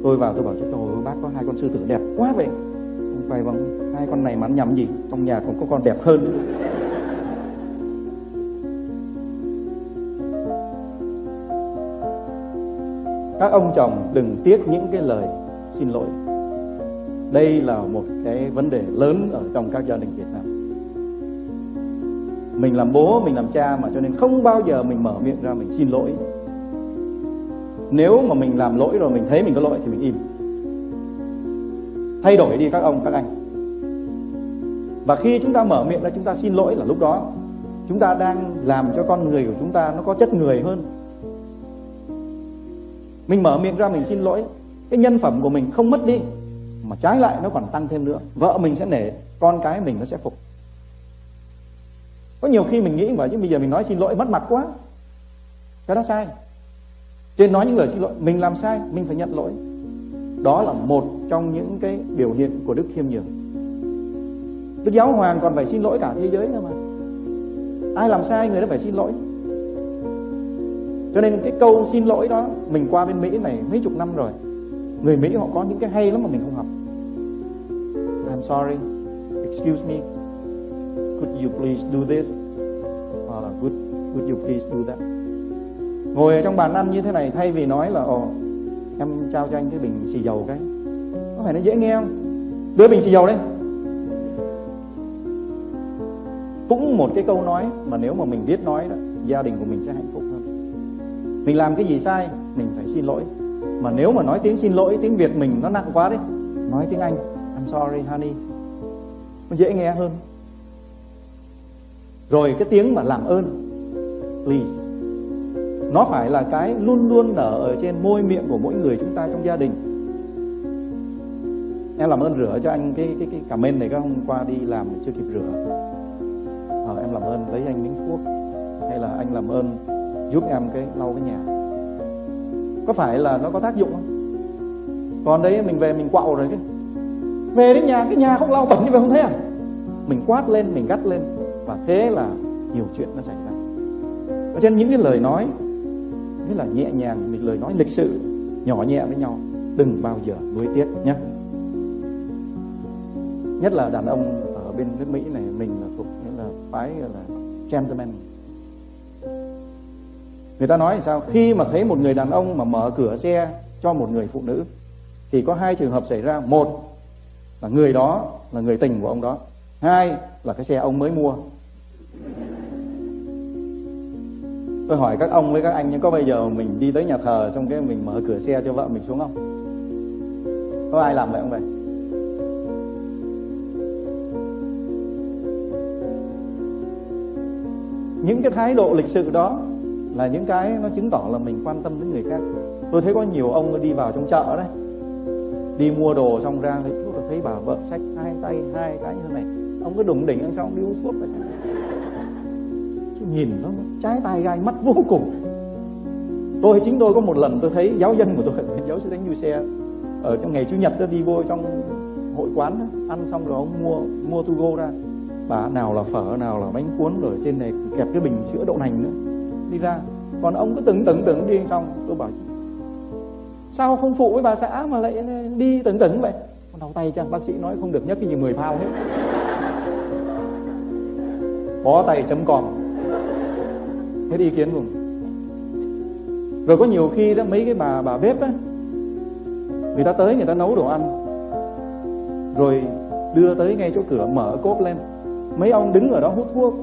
B: Tôi vào tôi bảo cho tôi bác có hai con sư tử đẹp quá vậy. Ông quay vâng hai con này mà nhầm gì? Trong nhà còn có con đẹp hơn. Các ông chồng đừng tiếc những cái lời xin lỗi. Đây là một cái vấn đề lớn ở trong các gia đình Việt Nam mình làm bố, mình làm cha mà cho nên không bao giờ mình mở miệng ra mình xin lỗi. Nếu mà mình làm lỗi rồi, mình thấy mình có lỗi thì mình im. Thay đổi đi các ông, các anh. Và khi chúng ta mở miệng ra chúng ta xin lỗi là lúc đó. Chúng ta đang làm cho con người của chúng ta nó có chất người hơn. Mình mở miệng ra mình xin lỗi, cái nhân phẩm của mình không mất đi, mà trái lại nó còn tăng thêm nữa. Vợ mình sẽ nể, con cái mình nó sẽ phục nhiều khi mình nghĩ mà, chứ bây giờ mình nói xin lỗi mất mặt quá. Cái đó sai. Trên nói những lời xin lỗi, mình làm sai, mình phải nhận lỗi. Đó là một trong những cái biểu hiện của đức khiêm nhường. Đức giáo hoàng còn phải xin lỗi cả thế giới nữa mà. Ai làm sai, người đó phải xin lỗi. Cho nên cái câu xin lỗi đó, mình qua bên mỹ này mấy chục năm rồi. Người mỹ họ có những cái hay lắm mà mình không học. I'm sorry. Excuse me. Could you please do this? Would you please do that? Ngồi ở trong bàn ăn như thế này thay vì nói là, ồ, em trao cho anh cái bình xì dầu cái. Có phải nó dễ nghe không? Đưa bình xì dầu đây. Cũng một cái câu nói mà nếu mà mình biết nói đó, gia đình của mình sẽ hạnh phúc hơn. Mình làm cái gì sai, mình phải xin lỗi. Mà nếu mà nói tiếng xin lỗi, tiếng việt mình nó nặng quá đấy, nói tiếng anh, I'm sorry, honey. Nó dễ nghe hơn. Rồi cái tiếng mà làm ơn please. Nó phải là cái luôn luôn nở ở trên môi miệng của mỗi người chúng ta trong gia đình. Em làm ơn rửa cho anh cái cái cái cảm men này các hôm qua đi làm chưa kịp rửa. À, em làm ơn lấy anh miếng thuốc hay là anh làm ơn giúp em cái lau cái nhà. Có phải là nó có tác dụng không? Còn đấy mình về mình quạo rồi cái về đến nhà cái nhà không lau bẩn như vậy không thấy à? Mình quát lên mình gắt lên và thế là nhiều chuyện nó xảy ra cho trên những cái lời nói, nghĩa là nhẹ nhàng, những lời nói lịch sự, nhỏ nhẹ với nhau, đừng bao giờ nuối tiếc nhé. Nhất là đàn ông ở bên nước Mỹ này, mình là thuộc, nghĩa là phái là gentleman. Người ta nói sao? Khi mà thấy một người đàn ông mà mở cửa xe cho một người phụ nữ, thì có hai trường hợp xảy ra. Một là người đó là người tình của ông đó. Hai là cái xe ông mới mua. Tôi hỏi các ông với các anh có bây giờ mình đi tới nhà thờ xong cái mình mở cửa xe cho vợ mình xuống không? Có ai làm vậy không vậy? Những cái thái độ lịch sự đó là những cái nó chứng tỏ là mình quan tâm đến người khác. Tôi thấy có nhiều ông đi vào trong chợ đấy. Đi mua đồ xong ra thì tôi thấy bà vợ xách hai tay, hai cái như thế này. Ông cứ đụng đỉnh ăn xong đi uống thuốc vậy nhìn nó trái tay gai mắt vô cùng. Tôi chính tôi có một lần tôi thấy giáo dân của tôi giáo sư thánh du xe ở trong ngày chủ nhật đó đi vô trong hội quán đó, ăn xong rồi ông mua mua tu go ra. Bà nào là phở nào là bánh cuốn rồi trên này kẹp cái bình sữa đậu nành nữa đi ra. Còn ông cứ tưởng tưởng tưởng đi xong tôi bảo sao không phụ với bà xã mà lại đi tưởng tưởng vậy? Đau tay chăng? Bác sĩ nói không được nhất cái gì mười phao hết. Bó tay chấm còn hết ý kiến cùng rồi có nhiều khi đó, mấy cái bà bà bếp á, người ta tới người ta nấu đồ ăn, rồi đưa tới ngay chỗ cửa mở cốp lên. Mấy ông đứng ở đó hút thuốc,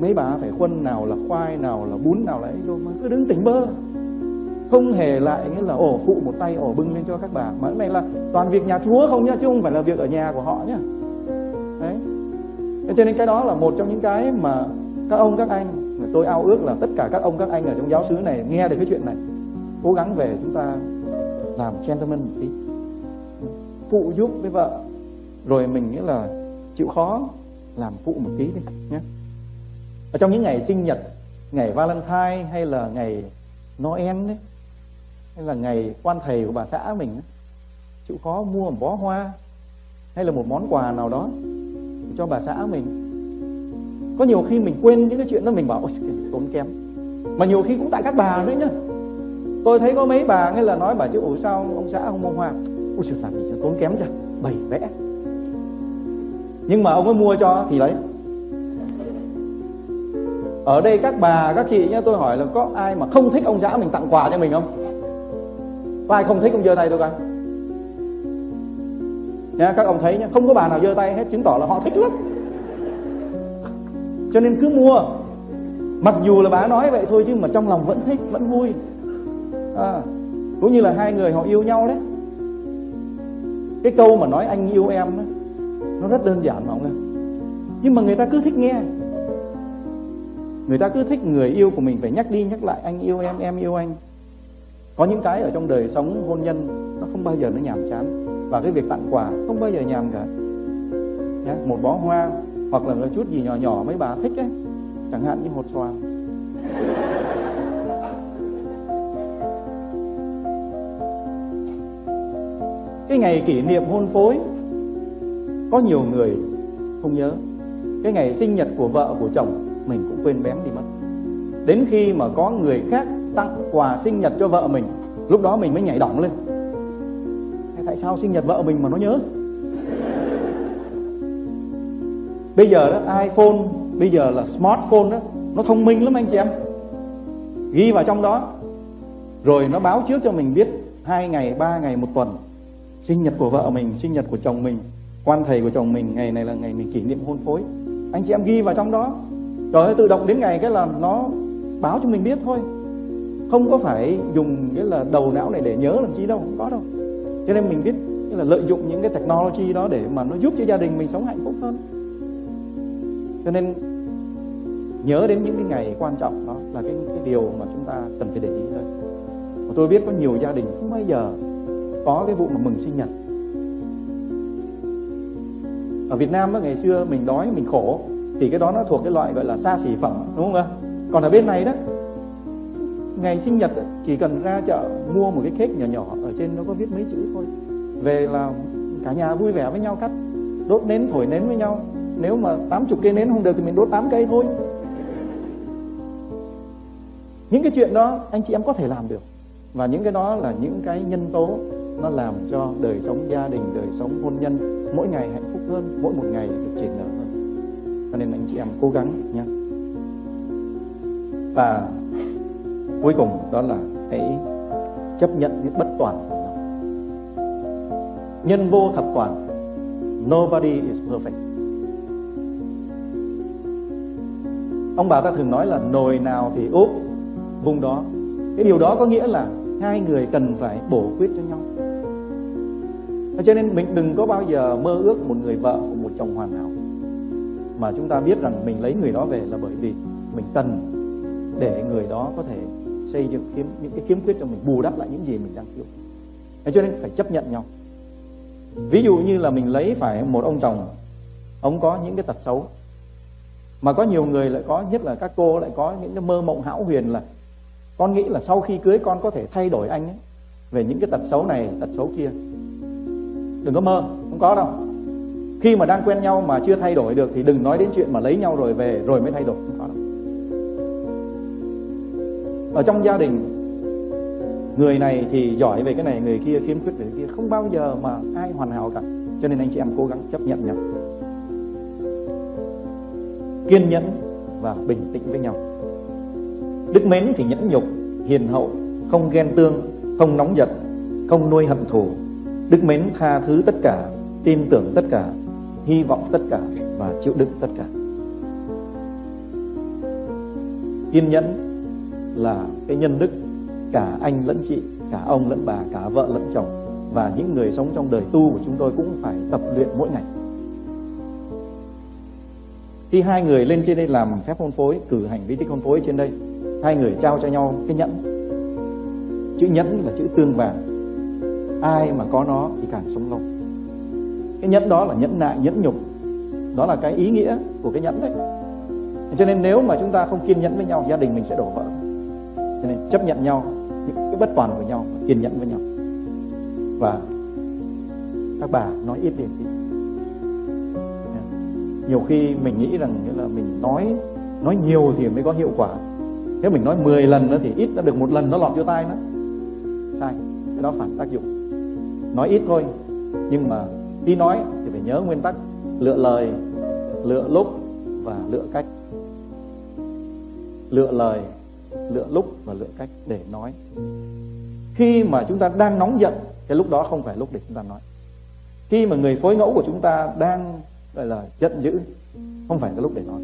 B: mấy bà phải khuân nào là khoai, nào là bún, nào là ấy rồi mà cứ đứng tỉnh bơ. Không hề lại nghĩa là ổ phụ một tay, ổ bưng lên cho các bà, mà cái này là toàn việc nhà chúa không nhá, chứ không phải là việc ở nhà của họ nhá. Đấy. Cho nên cái đó là một trong những cái mà các ông, các anh tôi ao ước là tất cả các ông, các anh ở trong giáo xứ này nghe được cái chuyện này. Cố gắng về chúng ta làm gentleman một tí. Phụ giúp với vợ. Rồi mình nghĩa là chịu khó làm phụ một tí đi, nhé. Ở trong những ngày sinh nhật, ngày valentine hay là ngày noel đấy, hay là ngày quan thầy của bà xã mình chịu khó mua một bó hoa hay là một món quà nào đó cho bà xã mình có nhiều khi mình quên những cái chuyện đó, mình bảo, ôi tốn kém. Mà nhiều khi cũng tại các bà nữa nhá. Tôi thấy có mấy bà nghe là nói bà chứ ủa sao ông xã không mua hoa? Ôi sự làm gì tốn kém chứ, bày vẽ. Nhưng mà ông ấy mua cho thì lấy. Ở đây các bà, các chị nhá, tôi hỏi là có ai mà không thích ông xã mình tặng quà cho mình không? Có ai không thích ông giơ tay tôi coi. Nha các ông thấy nhá, không có bà nào giơ tay hết, chứng tỏ là họ thích lắm cho nên cứ mua. Mặc dù là bà nói vậy thôi chứ mà trong lòng vẫn thích vẫn vui. À, cũng như là hai người họ yêu nhau đấy. Cái câu mà nói anh yêu em đó, nó rất đơn giản mà ông ơi. Nhưng mà người ta cứ thích nghe. Người ta cứ thích người yêu của mình phải nhắc đi nhắc lại anh yêu em em yêu anh. Có những cái ở trong đời sống hôn nhân nó không bao giờ nó nhàm chán. Và cái việc tặng quà không bao giờ nhàm cả. Nhá, một bó hoa hoặc là một chút gì nhỏ nhỏ mấy bà thích ấy, chẳng hạn như hột xoàn cái ngày kỷ niệm hôn phối, có nhiều người không nhớ. Cái ngày sinh nhật của vợ, của chồng, mình cũng quên bén đi mất. Đến khi mà có người khác tặng quà sinh nhật cho vợ mình, lúc đó mình mới nhảy đỏng lên. Tại sao sinh nhật vợ mình mà nó nhớ? Bây giờ đó, iPhone, bây giờ là smartphone đó, nó thông minh lắm anh chị em. Ghi vào trong đó. Rồi nó báo trước cho mình biết hai ngày, ba ngày, một tuần. Sinh nhật của vợ mình, sinh nhật của chồng mình, quan thầy của chồng mình, ngày này là ngày mình kỷ niệm hôn phối. Anh chị em ghi vào trong đó. Rồi tự động đến ngày cái là nó báo cho mình biết thôi. Không có phải dùng cái là đầu não này để nhớ làm chi đâu, không có đâu. Cho nên mình biết là lợi dụng những cái technology đó để mà nó giúp cho gia đình mình sống hạnh phúc hơn cho nên nhớ đến những cái ngày quan trọng đó là cái cái điều mà chúng ta cần phải để ý thôi. Và tôi biết có nhiều gia đình không bao giờ có cái vụ mà mừng sinh nhật. Ở Việt Nam đó, ngày xưa mình đói mình khổ thì cái đó nó thuộc cái loại gọi là xa xỉ phẩm đúng không ạ? Còn ở bên này đó ngày sinh nhật chỉ cần ra chợ mua một cái cake nhỏ nhỏ ở trên nó có viết mấy chữ thôi. Về là cả nhà vui vẻ với nhau cắt đốt nến thổi nến với nhau nếu mà 80 cây nến không được thì mình đốt 8 cây thôi. Những cái chuyện đó anh chị em có thể làm được. Và những cái đó là những cái nhân tố nó làm cho đời sống gia đình, đời sống hôn nhân mỗi ngày hạnh phúc hơn, mỗi một ngày được triển nở hơn. Cho nên anh chị em cố gắng nhé. Và cuối cùng đó là hãy chấp nhận những bất toàn của nhau nhân vô thập toàn, nobody is perfect. Ông bà ta thường nói là nồi nào thì úp vùng đó. Cái điều đó có nghĩa là hai người cần phải bổ quyết cho nhau. Cho nên mình đừng có bao giờ mơ ước một người vợ của một chồng hoàn hảo. Mà chúng ta biết rằng mình lấy người đó về là bởi vì mình cần để người đó có thể xây dựng kiếm, những cái khiếm khuyết cho mình, bù đắp lại những gì mình đang thiếu. Cho nên phải chấp nhận nhau. Ví dụ như là mình lấy phải một ông chồng, ông có những cái tật xấu mà có nhiều người lại có, nhất là các cô lại có những cái mơ mộng hão huyền là con nghĩ là sau khi cưới con có thể thay đổi anh ấy. Về những cái tật xấu này, tật xấu kia. Đừng có mơ, không có đâu. Khi mà đang quen nhau mà chưa thay đổi được thì đừng nói đến chuyện mà lấy nhau rồi về rồi mới thay đổi, không có đâu. Ở trong gia đình, người này thì giỏi về cái này, người kia khiếm khuyết về cái kia. Không bao giờ mà ai hoàn hảo cả. Cho nên anh chị em cố gắng chấp nhận nhau kiên nhẫn và bình tĩnh với nhau. Đức mến thì nhẫn nhục, hiền hậu, không ghen tương, không nóng giận, không nuôi hận thù. Đức mến tha thứ tất cả, tin tưởng tất cả, hy vọng tất cả và chịu đựng tất cả. Kiên nhẫn là cái nhân đức cả anh lẫn chị, cả ông lẫn bà, cả vợ lẫn chồng và những người sống trong đời tu của chúng tôi cũng phải tập luyện mỗi ngày khi hai người lên trên đây làm phép hôn phối, cử hành vi tích hôn phối trên đây, hai người trao cho nhau cái nhẫn. Chữ nhẫn là chữ tương vàng. Ai mà có nó thì càng sống lâu. Cái nhẫn đó là nhẫn nại, nhẫn nhục. Đó là cái ý nghĩa của cái nhẫn đấy. Cho nên nếu mà chúng ta không kiên nhẫn với nhau, gia đình mình sẽ đổ vỡ. Cho nên chấp nhận nhau, những cái bất toàn của nhau, kiên nhẫn với nhau. Và các bà nói ít đi nhiều khi mình nghĩ rằng nghĩa là mình nói nói nhiều thì mới có hiệu quả. Thế mình nói 10 lần nữa thì ít đã được một lần nó lọt vô tai nó sai, cái đó phản tác dụng. Nói ít thôi, nhưng mà khi nói thì phải nhớ nguyên tắc lựa lời, lựa lúc và lựa cách. Lựa lời, lựa lúc và lựa cách để nói. Khi mà chúng ta đang nóng giận, cái lúc đó không phải lúc để chúng ta nói. Khi mà người phối ngẫu của chúng ta đang gọi là giận dữ. Không phải cái lúc để nói.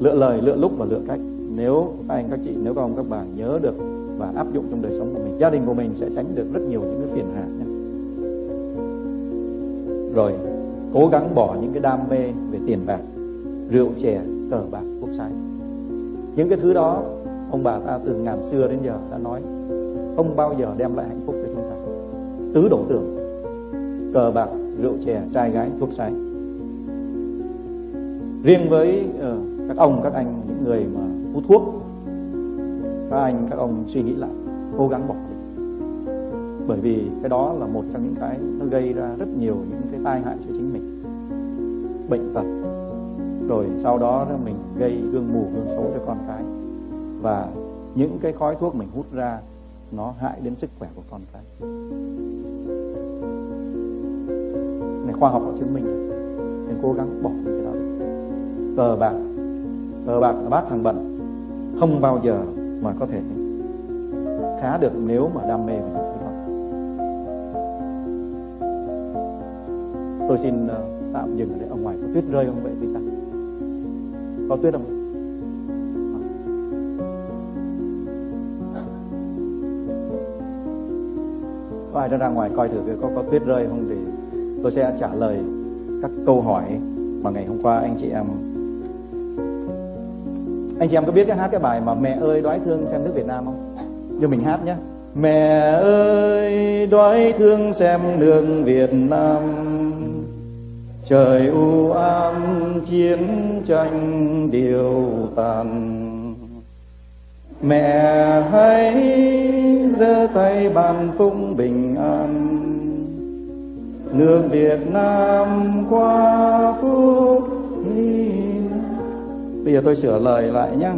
B: Lựa lời, lựa lúc và lựa cách. Nếu các anh, các chị, nếu các ông, các bà nhớ được và áp dụng trong đời sống của mình, gia đình của mình sẽ tránh được rất nhiều những cái phiền hà nhé. Rồi, cố gắng bỏ những cái đam mê về tiền bạc, rượu chè, cờ bạc thuốc sai. Những cái thứ đó, ông bà ta từ ngàn xưa đến giờ đã nói, không bao giờ đem lại hạnh phúc cho chúng ta. Tứ đổ tưởng, cờ bạc rượu chè trai gái thuốc say. riêng với uh, các ông các anh những người mà hút thuốc các anh các ông suy nghĩ lại cố gắng bỏ đi. Bởi vì cái đó là một trong những cái nó gây ra rất nhiều những cái tai hại cho chính mình. Bệnh tật. Rồi sau đó mình gây gương mù gương xấu cho con cái. Và những cái khói thuốc mình hút ra nó hại đến sức khỏe của con cái khoa học đã chứng minh nên cố gắng bỏ cái đó. Cờ bạc cờ bạc là bát thằng bận. Không bao giờ mà có thể khá được nếu mà đam mê về những thứ đó. Tôi xin ờ, tạm dừng ở đây. Ở ngoài có tuyết rơi không vậy? Thì sao có tuyết không? Có ai ra ngoài coi thử có có tuyết rơi không thì tôi sẽ trả lời các câu hỏi mà ngày hôm qua anh chị em anh chị em có biết cái hát cái bài mà mẹ ơi đói thương xem nước Việt Nam không? Cho mình hát nhé mẹ ơi đói thương xem nước Việt Nam. Trời u ám chiến tranh điều tàn. Mẹ hãy giơ tay bàn phúc bình an nước Việt Nam qua phút bây giờ tôi sửa lời lại nhé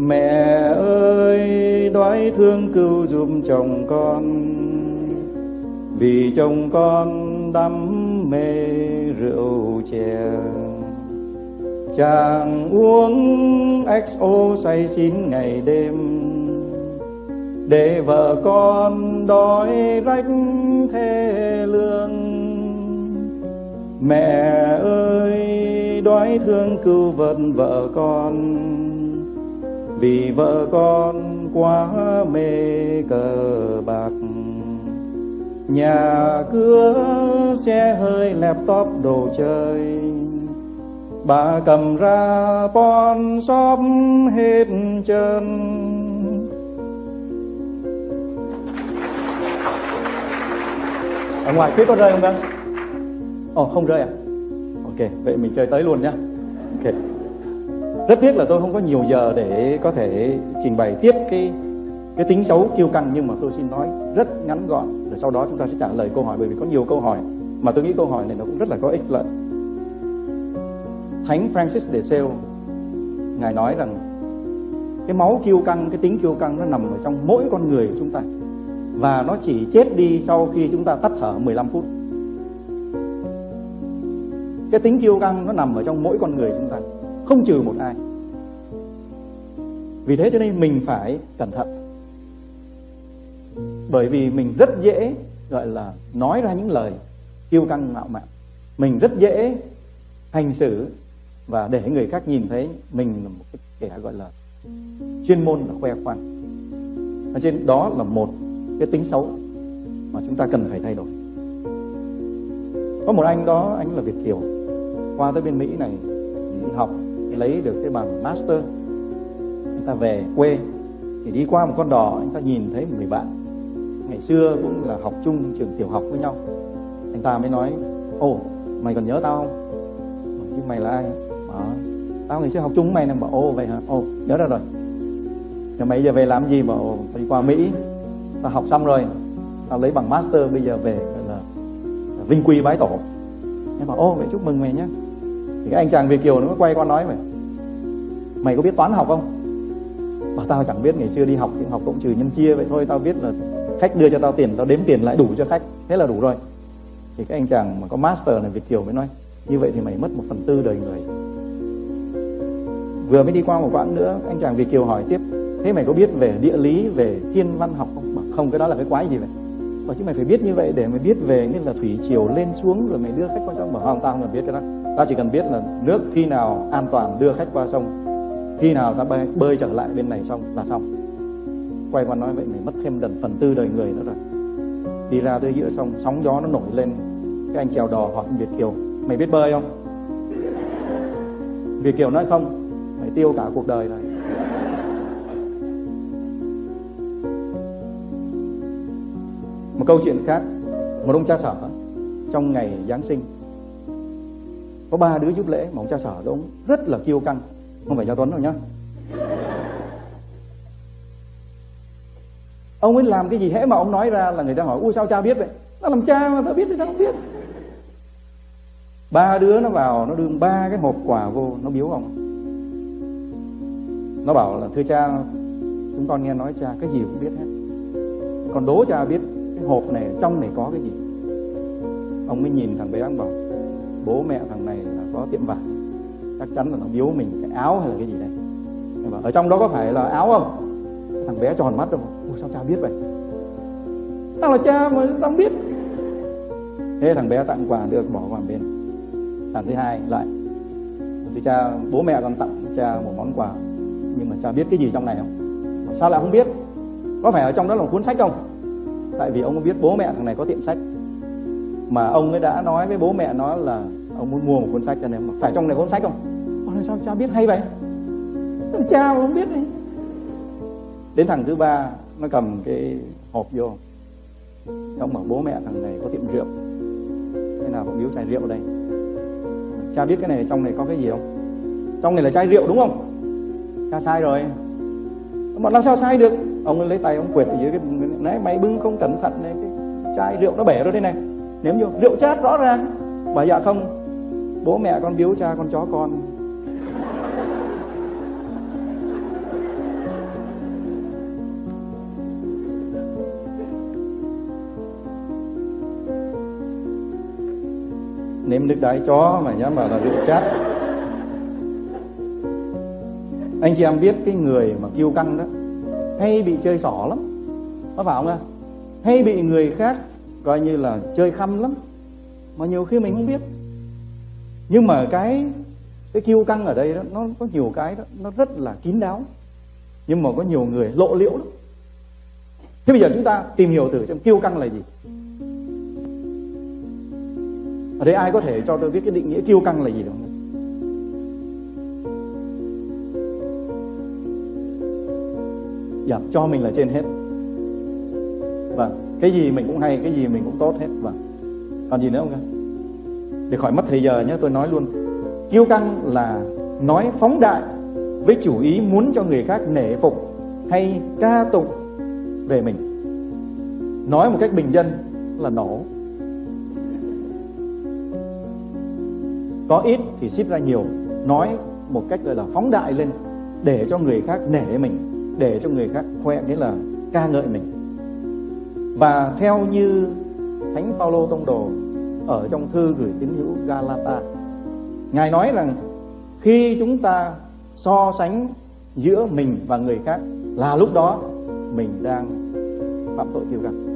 B: mẹ ơi, đoái thương cứu giúp chồng con. Vì chồng con đắm mê rượu chè. Chàng uống xo say xỉn ngày đêm. Để vợ con đói rách thê lương mẹ ơi đói thương cứu vớt vợ con. Vì vợ con quá mê cờ bạc. Nhà cửa xe hơi laptop đồ chơi. Bà cầm ra pon shop hết trơn. Ở ngoài tuyết có rơi không ta? Ồ oh, không rơi à? Ok vậy mình chơi tới luôn nhé. ok. Rất tiếc là tôi không có nhiều giờ để có thể trình bày tiếp cái cái tính xấu kiêu căng nhưng mà tôi xin nói rất ngắn gọn. Rồi sau đó chúng ta sẽ trả lời câu hỏi bởi vì có nhiều câu hỏi mà tôi nghĩ câu hỏi này nó cũng rất là có ích lợi. Thánh Francis de Sales ngài nói rằng cái máu kiêu căng, cái tính kiêu căng nó nằm ở trong mỗi con người của chúng ta. Và nó chỉ chết đi sau khi chúng ta tắt thở 15 phút. Cái tính kiêu căng nó nằm ở trong mỗi con người chúng ta, không trừ một ai. Vì thế cho nên mình phải cẩn thận. Bởi vì mình rất dễ gọi là nói ra những lời kiêu căng ngạo mạn. Mình rất dễ hành xử và để người khác nhìn thấy mình là một cái kẻ gọi là chuyên môn là khoe khoang. Ở trên đó là một cái tính xấu mà chúng ta cần phải thay đổi. Có một anh đó, anh là Việt kiều, qua tới bên Mỹ này học lấy được cái bằng master, anh ta về quê thì đi qua một con đò anh ta nhìn thấy một người bạn. Ngày xưa cũng là học chung trường tiểu học với nhau. Anh ta mới nói ồ mày còn nhớ tao không? Chứ mày là ai? À tao ngày xưa học chung với mày nè. Bảo ô vậy hả? Ô nhớ ra rồi. Rồi mày giờ về làm gì? Bảo đi qua mỹ. Tao học xong rồi tao lấy bằng master bây giờ về là vinh quy bái tổ. Em bảo ô vậy chúc mừng mày nhé thì cái anh chàng việt kiều nó quay qua nói mày mày có biết toán học không? Bảo tao chẳng biết, ngày xưa đi học học cộng trừ nhân chia vậy thôi, tao biết là khách đưa cho tao tiền, tao đếm tiền lại đủ cho khách. Thế là đủ rồi. Thì cái anh chàng mà có master này việt kiều mới nói, như vậy thì mày mất một phần tư đời người. Vừa mới đi qua một quãng nữa, anh chàng việt kiều hỏi tiếp, thế mày có biết về địa lý, về thiên văn học không? Bảo không, cái đó là cái quái gì vậy? Và chứ mày phải biết như vậy để mày biết về như là thủy chiều lên xuống rồi mày đưa khách qua sông. Mà không tao không cần biết cái đó. Tao chỉ cần biết là nước khi nào an toàn đưa khách qua sông khi nào ta bơi, bơi trở lại bên này xong là xong. Quay qua nói vậy mày mất thêm lần phần tư đời người nữa rồi. Đi ra tới giữa sông sóng gió nó nổi lên. Cái anh chèo đò hỏi việt kiều mày biết bơi không? Việt kiều nói không mày tiêu cả cuộc đời rồi. Một câu chuyện khác, một ông cha sở trong ngày giáng sinh. Có ba đứa giúp lễ mà ông cha sở đó ông rất là kiêu căng. Không phải cha tuấn đâu nhá. Ông ấy làm cái gì hễ mà ông nói ra là người ta hỏi, ui, sao cha biết vậy? Nó làm cha mà, tao biết thì sao không biết. Ba đứa nó vào, nó đưa ba cái hộp quà vô, nó biếu ông. Nó bảo là, thưa cha, chúng con nghe nói cha cái gì cũng biết hết. Còn đố cha biết hộp này trong này có cái gì? Ông mới nhìn thằng bé ông bảo bố mẹ thằng này là có tiệm vải chắc chắn là nó biếu mình cái áo hay là cái gì đây bảo, ở trong đó có phải là áo không? Thằng bé tròn mắt rồi ủa sao cha biết vậy? Tao là cha mà tao biết? Thế thằng bé tặng quà được bỏ vào bên. Lần thứ hai lại thì cha bố mẹ còn tặng cha một món quà nhưng mà cha biết cái gì trong này không? Sao lại không biết? Có phải ở trong đó là một cuốn sách không? Tại vì ông biết bố mẹ thằng này có tiệm sách. Mà ông ấy đã nói với bố mẹ nó là ông muốn mua một cuốn sách cho nên phải trong này cuốn sách không? Ôi, sao cha biết hay vậy? Cha mà không biết đấy. đến thằng thứ ba nó cầm cái hộp vô. Ông bảo bố mẹ thằng này có tiệm rượu. Thế nào cũng biếu chai rượu đây. Cha biết cái này trong này có cái gì không? Trong này là chai rượu đúng không? Cha sai rồi. Mà làm sao sai được? Ông lấy tay ông quệt ở dưới cái nãy mày bưng không cẩn thận này, cái chai rượu nó bể rồi đây này. Nếm vô, rượu chát rõ ràng. Bà dạ không, bố mẹ con biếu cha con chó con. Nếm nước đái chó mà nhá mà là rượu chát anh chị em biết cái người mà kiêu căng đó hay bị chơi xỏ lắm. Có phải không ạ? Hay bị người khác coi như là chơi khăm lắm, mà nhiều khi mình không biết. Nhưng mà cái cái kiêu căng ở đây đó, nó có nhiều cái đó, nó rất là kín đáo. Nhưng mà có nhiều người lộ liễu lắm. Thế bây giờ chúng ta tìm hiểu thử xem kiêu căng là gì. Ở đây ai có thể cho tôi biết cái định nghĩa kiêu căng là gì không? Dạ cho mình là trên hết. Vâng cái gì mình cũng hay, cái gì mình cũng tốt hết. Vâng. Còn gì nữa không để khỏi mất thời giờ nhé, tôi nói luôn. Kiêu căng là nói phóng đại với chủ ý muốn cho người khác nể phục hay ca tụng về mình. Nói một cách bình dân là nổ. Có ít thì ship ra nhiều. Nói một cách gọi là phóng đại lên để cho người khác nể mình để cho người khác khoe nghĩa là ca ngợi mình. Và theo như thánh Phaolô tông đồ ở trong thư gửi tín hữu Galata, ngài nói rằng khi chúng ta so sánh giữa mình và người khác là lúc đó mình đang phạm tội kiêu căng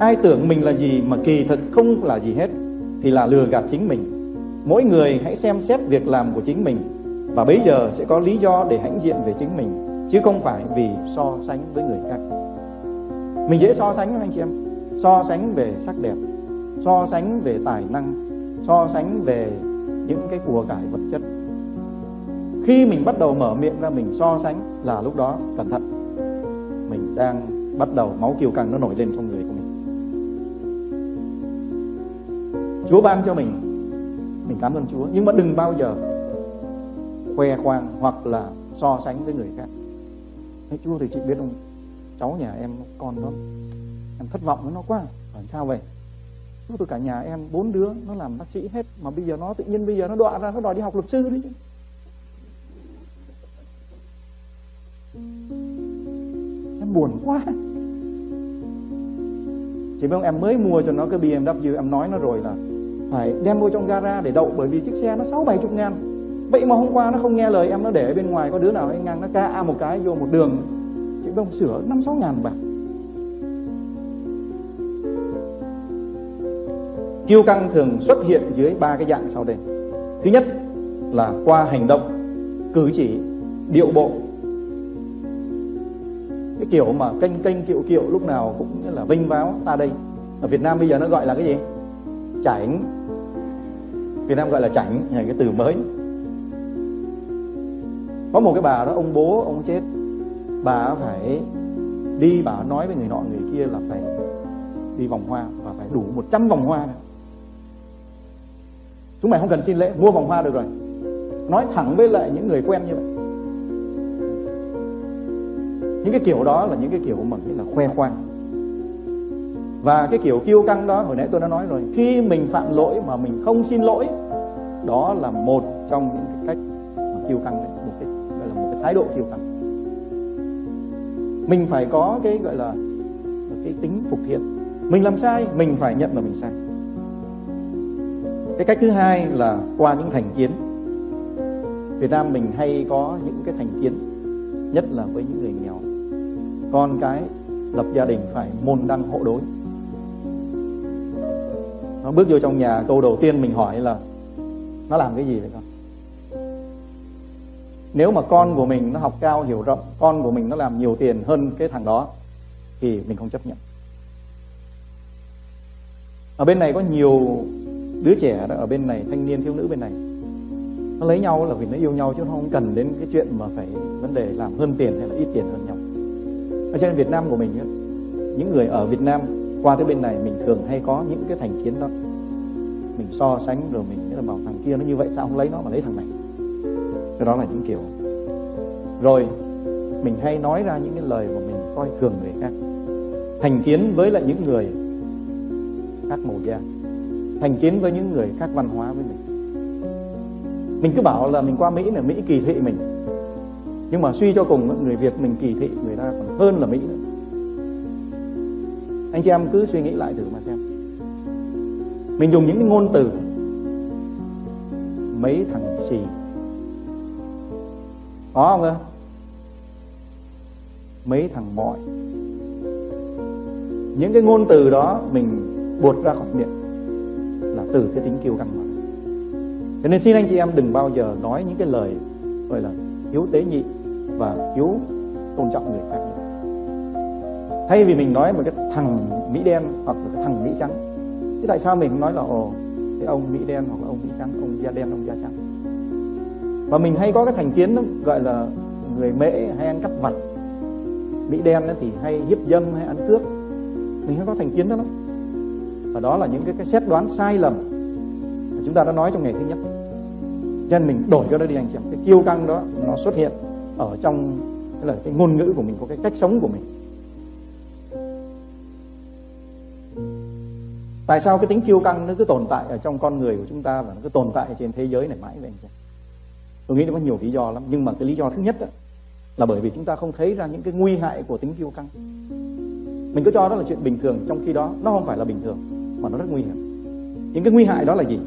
B: ai tưởng mình là gì mà kỳ thực không là gì hết, thì là lừa gạt chính mình. Mỗi người hãy xem xét việc làm của chính mình và bây giờ sẽ có lý do để hãnh diện về chính mình chứ không phải vì so sánh với người khác. Mình dễ so sánh anh chị em. So sánh về sắc đẹp, so sánh về tài năng, so sánh về những cái của cải vật chất. Khi mình bắt đầu mở miệng ra, mình so sánh là lúc đó, cẩn thận, mình đang bắt đầu máu kiêu căng nó nổi lên trong người của mình. Chúa ban cho mình mình cảm ơn Chúa. Nhưng mà đừng bao giờ khoe khoang hoặc là so sánh với người khác. Thế chú thì chị biết không? Cháu nhà em con nó, em thất vọng với nó quá. Làm sao vậy? Chúa tôi cả nhà em, bốn đứa, nó làm bác sĩ hết. Mà bây giờ nó, tự nhiên bây giờ nó đọa ra, nó đòi đi học luật sư đấy chứ em buồn quá. Chị biết không, em mới mua cho nó cái BMW, em nói nó rồi là phải đem mua trong gara để đậu, bởi vì chiếc xe nó sáu bảy chục ngàn vậy mà hôm qua nó không nghe lời, em nó để bên ngoài, có đứa nào anh ngang nó ca một cái vô một đường. Chị bông sửa năm sáu ngàn bạc. Kiêu căng thường xuất hiện dưới ba cái dạng sau đây. Thứ nhất là qua hành động, cử chỉ, điệu bộ. Cái kiểu mà kênh kênh kiệu kiệu lúc nào cũng như là vinh váo, ta đây. Ở Việt Nam bây giờ nó gọi là cái gì? Chảnh. Việt Nam gọi là chảnh là cái từ mới có một cái bà đó, ông bố ông chết. Bà phải đi, bà nói với người nọ, người kia là phải đi vòng hoa và phải đủ 100 vòng hoa nữa. chúng mày không cần xin lễ, mua vòng hoa được rồi. Nói thẳng với lại những người quen như vậy. Những cái kiểu đó là những cái kiểu mà nghĩ là khoe khoang. Và cái kiểu kiêu căng đó, hồi nãy tôi đã nói rồi, khi mình phạm lỗi mà mình không xin lỗi, đó là một trong những cái cách mà kiêu căng đấy thái độ kiêu căng mình phải có cái, gọi là, cái tính phục thiện. Mình làm sai, mình phải nhận là mình sai. Cái cách thứ hai là qua những thành kiến. Việt Nam mình hay có những cái thành kiến, nhất là với những người nghèo. Con cái lập gia đình phải môn đăng hộ đối. Nó bước vô trong nhà, câu đầu tiên mình hỏi là, nó làm cái gì vậy con? Nếu mà con của mình nó học cao, hiểu rộng, con của mình nó làm nhiều tiền hơn cái thằng đó, thì mình không chấp nhận. Ở bên này có nhiều đứa trẻ đó, ở bên này, thanh niên, thiếu nữ bên này. Nó lấy nhau là vì nó yêu nhau chứ nó không cần đến cái chuyện mà phải vấn đề làm hơn tiền hay là ít tiền hơn nhau. Ở trên Việt Nam của mình những người ở Việt Nam qua tới bên này mình thường hay có những cái thành kiến đó. Mình so sánh rồi mình là bảo thằng kia nó như vậy, sao không lấy nó mà lấy thằng này? Cái đó là những kiểu. Rồi, mình hay nói ra những cái lời mà mình coi thường người khác. Thành kiến với lại những người khác màu da thành kiến với những người khác văn hóa với mình. Mình cứ bảo là mình qua Mỹ là Mỹ kỳ thị mình. Nhưng mà suy cho cùng, người Việt mình kỳ thị người ta còn hơn là Mỹ nữa. Anh chị em cứ suy nghĩ lại thử mà xem. Mình dùng những cái ngôn từ mấy thằng xì có không cơ? Mấy thằng mọi những cái ngôn từ đó mình buột ra khỏi miệng là từ cái tính kiêu căng mà. Cho nên xin anh chị em đừng bao giờ nói những cái lời, gọi là, thiếu tế nhị và thiếu tôn trọng người khác thay vì mình nói một cái thằng mỹ đen hoặc là cái thằng mỹ trắng, thế tại sao mình nói là, ồ, cái ông mỹ đen hoặc là ông mỹ trắng, ông da đen, ông da trắng? Và mình hay có cái thành kiến đó, gọi là người mễ hay ăn cắp vặt. Mỹ đen thì hay hiếp dâm hay ăn cướp. Mình hay có thành kiến đó lắm. Và đó là những cái, cái xét đoán sai lầm mà chúng ta đã nói trong ngày thứ nhất. Cho nên mình đổi cái đó đi anh chị em. Cái kiêu căng đó nó xuất hiện ở trong cái là cái ngôn ngữ của mình có cái cách sống của mình. Tại sao cái tính kiêu căng nó cứ tồn tại ở trong con người của chúng ta và nó cứ tồn tại trên thế giới này mãi vậy anh chị tôi nghĩ nó có nhiều lý do lắm. Nhưng mà cái lý do thứ nhất đó, là bởi vì chúng ta không thấy ra những cái nguy hại của tính kiêu căng. Mình cứ cho đó là chuyện bình thường trong khi đó nó không phải là bình thường mà nó rất nguy hiểm. Những cái nguy hại đó là gì?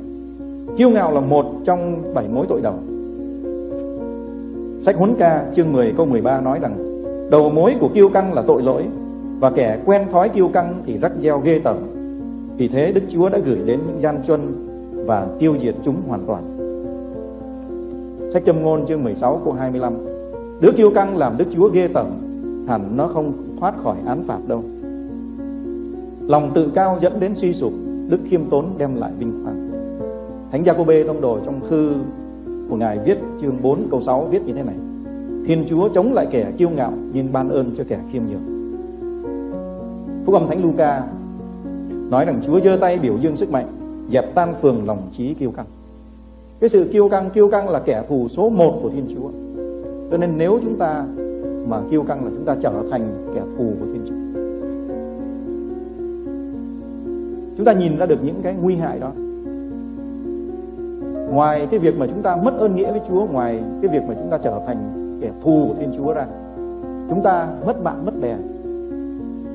B: Kiêu ngạo là một trong bảy mối tội đầu. Sách huấn ca chương 10 câu 13 nói rằng đầu mối của kiêu căng là tội lỗi và kẻ quen thói kiêu căng thì rắc gieo ghê tởm. Vì thế Đức Chúa đã gửi đến những gian truân và tiêu diệt chúng hoàn toàn. Sách châm ngôn chương 16 câu 25 Đứa kiêu căng làm Đức Chúa ghê tởm, Hẳn nó không thoát khỏi án phạt đâu. Lòng tự cao dẫn đến suy sụp, Đức khiêm tốn đem lại vinh quang. Thánh Giacôbê Bê tông đồ trong thư của Ngài viết chương 4 câu 6 viết như thế này. Thiên Chúa chống lại kẻ kiêu ngạo, Nhưng ban ơn cho kẻ khiêm nhường. Phúc âm Thánh Luca nói rằng Chúa giơ tay biểu dương sức mạnh, dẹp tan phường lòng trí kiêu căng cái sự kiêu căng kiêu căng là kẻ thù số một của Thiên Chúa. Cho nên nếu chúng ta mà kiêu căng là chúng ta trở thành kẻ thù của Thiên Chúa. Chúng ta nhìn ra được những cái nguy hại đó. Ngoài cái việc mà chúng ta mất ơn nghĩa với Chúa, ngoài cái việc mà chúng ta trở thành kẻ thù của Thiên Chúa ra, chúng ta mất bạn, mất bè.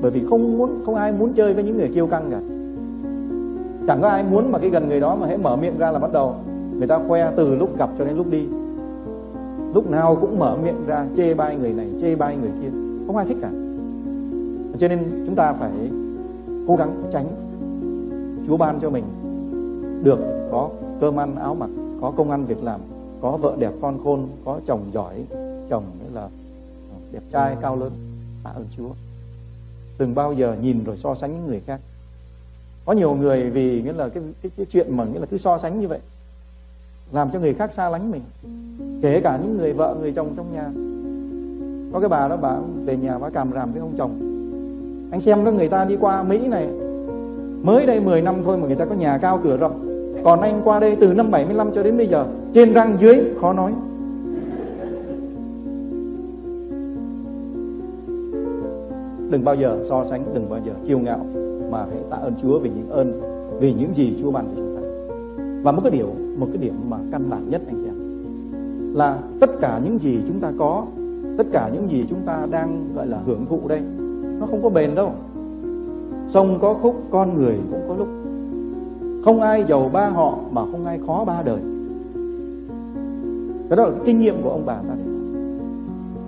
B: Bởi vì không muốn, không ai muốn chơi với những người kiêu căng cả. Chẳng có ai muốn mà cái gần người đó mà hãy mở miệng ra là bắt đầu người ta khoe từ lúc gặp cho đến lúc đi. Lúc nào cũng mở miệng ra chê bai người này chê bai người kia. Không ai thích cả. Cho nên chúng ta phải cố gắng tránh. Chúa ban cho mình được có cơm ăn áo mặc có công ăn việc làm có vợ đẹp con khôn có chồng giỏi chồng nghĩa là đẹp trai cao lớn. Tạ ơn Chúa. Đừng bao giờ nhìn rồi so sánh những người khác. Có nhiều người vì nghĩa là cái, cái, cái chuyện mà nghĩa là cứ so sánh như vậy làm cho người khác xa lánh mình, kể cả những người vợ, người chồng trong nhà. Có cái bà đó, bà về nhà, bà càm ràm với ông chồng. Anh xem đó, người ta đi qua Mỹ này, mới đây 10 năm thôi mà người ta có nhà cao cửa rộng. Còn anh qua đây từ năm 75 cho đến bây giờ, trên răng dưới, khó nói. Đừng bao giờ so sánh, đừng bao giờ kiêu ngạo, mà hãy tạ ơn Chúa vì những ơn, vì những gì Chúa ban cho chúng và một cái điều, một cái điểm mà căn bản nhất anh chị em là tất cả những gì chúng ta có, tất cả những gì chúng ta đang, gọi là, hưởng thụ đây, nó không có bền đâu. Sông có khúc, con người cũng có lúc. Không ai giàu ba họ mà không ai khó ba đời. Cái đó là kinh nghiệm của ông bà ta. Đấy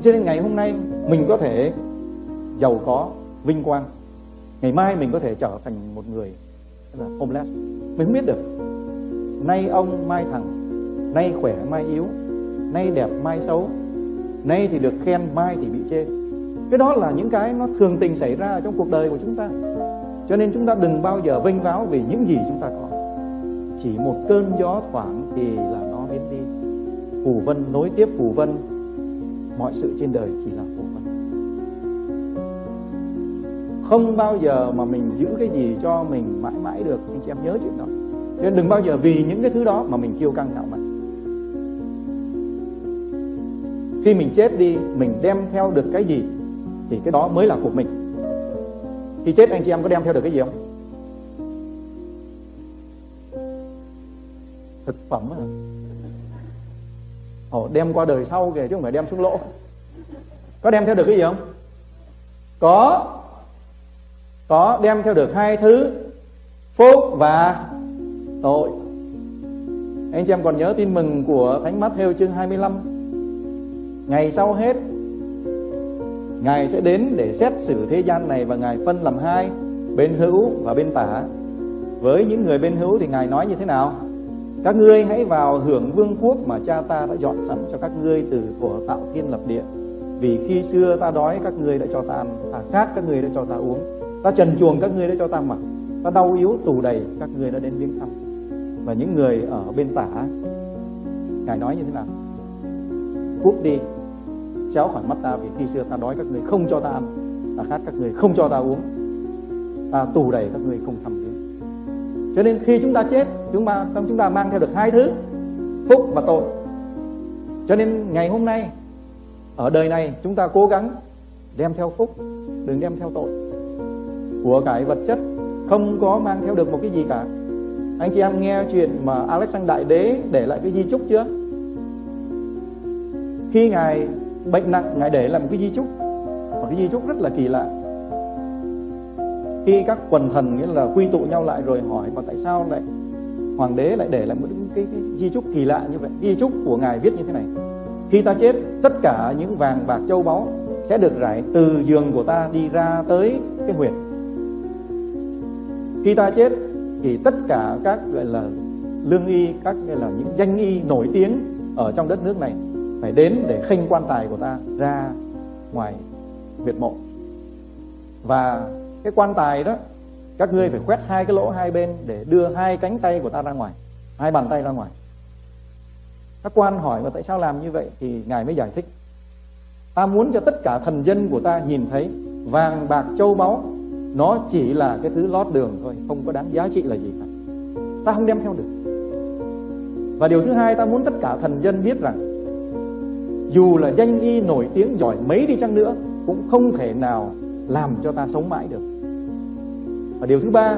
B: cho nên ngày hôm nay mình có thể giàu có, vinh quang. Ngày mai mình có thể trở thành một người là, homeless. Mình không biết được nay ông mai thằng nay khỏe mai yếu, nay đẹp mai xấu, nay thì được khen, mai thì bị chê. Cái đó là những cái nó thường tình xảy ra trong cuộc đời của chúng ta. Cho nên chúng ta đừng bao giờ vênh váo vì những gì chúng ta có. Chỉ một cơn gió thoảng thì là nó biến đi. Phù vân nối tiếp phù vân, mọi sự trên đời chỉ là phù vân. Không bao giờ mà mình giữ cái gì cho mình mãi mãi được. Anh chị em nhớ chuyện đó nên đừng bao giờ vì những cái thứ đó mà mình kiêu căng ngạo mạn khi mình chết đi mình đem theo được cái gì thì cái đó mới là của mình. Khi chết anh chị em có đem theo được cái gì không? Thực phẩm à Ồ, đem qua đời sau kìa chứ không phải đem xuống lỗ. Có đem theo được cái gì không? Có. Có đem theo được hai thứ phúc và tội. Anh chị em còn nhớ tin mừng của Thánh Matthew chương 25 Ngày sau hết, Ngài sẽ đến để xét xử thế gian này Và Ngài phân làm hai, Bên hữu và bên tả. Với những người bên hữu thì Ngài nói như thế nào? Các ngươi hãy vào hưởng vương quốc Mà cha ta đã dọn sẵn cho các ngươi Từ của tạo thiên lập địa. Vì khi xưa ta đói, các ngươi đã cho ta ăn Ta khát, các ngươi đã cho ta uống. Ta trần chuồng các ngươi đã cho ta mặc. Ta đau yếu, tù đầy, các ngươi đã đến viếng thăm. Và những người ở bên tả Ngài nói như thế nào? Cút đi Xéo khỏi mắt ta vì khi xưa ta đói các người không cho ta ăn. Ta khát các người không cho ta uống. Ta tù đầy các người không thăm viếng. Cho nên khi chúng ta chết Chúng ta, chúng ta mang theo được hai thứ Phúc và tội. Cho nên ngày hôm nay Ở đời này chúng ta cố gắng Đem theo phúc Đừng đem theo tội. Của cải vật chất Không có mang theo được một cái gì cả. Anh chị em nghe chuyện mà Alexander Đại Đế Để lại cái di chúc chưa? Khi Ngài bệnh nặng Ngài để làm một cái di chúc. Một cái di chúc rất là kỳ lạ. Khi các quần thần nghĩa là quy tụ nhau lại rồi hỏi Và tại sao lại Hoàng đế lại để lại một cái, cái di chúc kỳ lạ như vậy? Di chúc của Ngài viết như thế này. Khi ta chết tất cả những vàng bạc châu báu Sẽ được rải từ giường của ta đi ra tới cái huyệt. Khi ta chết thì tất cả các, gọi là, lương y, các, gọi là, những danh y nổi tiếng ở trong đất nước này phải đến để khênh quan tài của ta ra ngoài huyệt mộ. Và cái quan tài đó, các ngươi phải quét hai cái lỗ hai bên để đưa hai cánh tay của ta ra ngoài, hai bàn tay ra ngoài. Các quan hỏi mà tại sao làm như vậy thì ngài mới giải thích. Ta muốn cho tất cả thần dân của ta nhìn thấy vàng, bạc, châu báu nó chỉ là cái thứ lót đường thôi, không có đáng giá trị là gì cả. Ta không đem theo được. Và điều thứ hai, ta muốn tất cả thần dân biết rằng, dù là danh y nổi tiếng giỏi mấy đi chăng nữa, cũng không thể nào làm cho ta sống mãi được. Và điều thứ ba,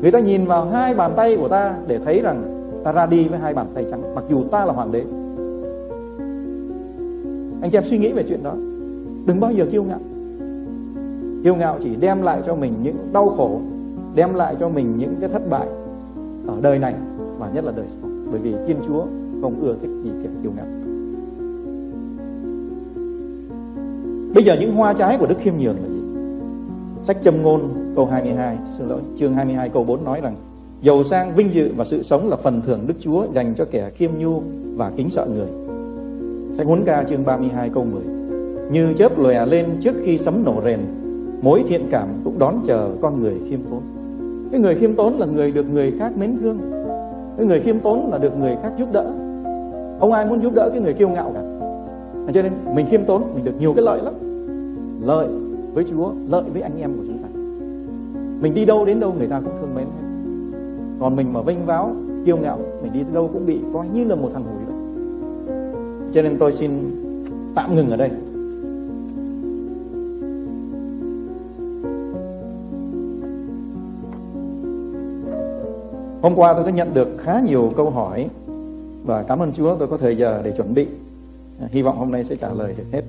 B: người ta nhìn vào hai bàn tay của ta để thấy rằng ta ra đi với hai bàn tay trắng, mặc dù ta là hoàng đế. Anh chị em suy nghĩ về chuyện đó. Đừng bao giờ kiêu ngạo kiêu ngạo chỉ đem lại cho mình những đau khổ, đem lại cho mình những cái thất bại ở đời này và nhất là đời sau. Bởi vì thiên chúa không ưa thích gì kẻ kiêu ngạo. Bây giờ những hoa trái của đức khiêm nhường là gì? Sách châm ngôn, câu 22 xin lỗi, chương 22 câu 4 nói rằng, giàu sang, vinh dự và sự sống là phần thưởng đức chúa dành cho kẻ khiêm nhu và kính sợ người. Sách huấn ca, chương 32 câu 10 như chớp lòe lên trước khi sấm nổ rền mối thiện cảm cũng đón chờ con người khiêm tốn. Cái người khiêm tốn là người được người khác mến thương. Cái người khiêm tốn là được người khác giúp đỡ. Không ai muốn giúp đỡ cái người kiêu ngạo cả. Cho nên mình khiêm tốn, mình được nhiều cái lợi lắm. Lợi với Chúa, lợi với anh em của chúng ta. Mình đi đâu đến đâu người ta cũng thương mến hết. Còn mình mà vênh váo, kiêu ngạo, mình đi đâu cũng bị coi như là một thằng hủi vậy. Cho nên tôi xin tạm ngừng ở đây. Hôm qua tôi đã nhận được khá nhiều câu hỏi và cảm ơn Chúa tôi có thời giờ để chuẩn bị. À, hy vọng hôm nay sẽ trả lời được hết.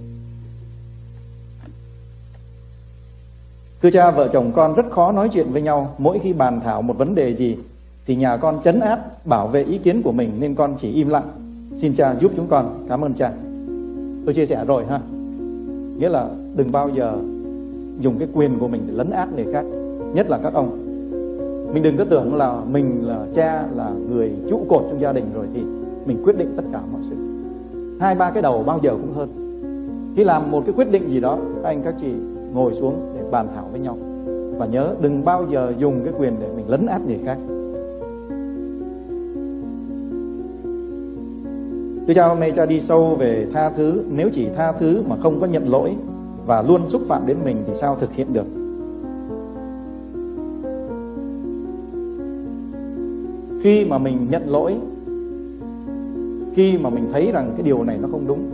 B: Thưa cha, vợ chồng con rất khó nói chuyện với nhau mỗi khi bàn thảo một vấn đề gì thì nhà con chấn áp bảo vệ ý kiến của mình nên con chỉ im lặng. Xin cha giúp chúng con. Cảm ơn cha. Tôi chia sẻ rồi ha. Nghĩa là đừng bao giờ dùng cái quyền của mình để lấn át người khác, nhất là các ông mình đừng có tưởng là mình là cha, là người trụ cột trong gia đình rồi thì mình quyết định tất cả mọi sự. Hai, ba cái đầu bao giờ cũng hơn. Khi làm một cái quyết định gì đó, các anh, các chị ngồi xuống để bàn thảo với nhau. Và nhớ đừng bao giờ dùng cái quyền để mình lấn át người khác. Tôi cha hôm nay cha đi sâu về tha thứ. Nếu chỉ tha thứ mà không có nhận lỗi Và luôn xúc phạm đến mình thì sao thực hiện được? Khi mà mình nhận lỗi, khi mà mình thấy rằng cái điều này nó không đúng,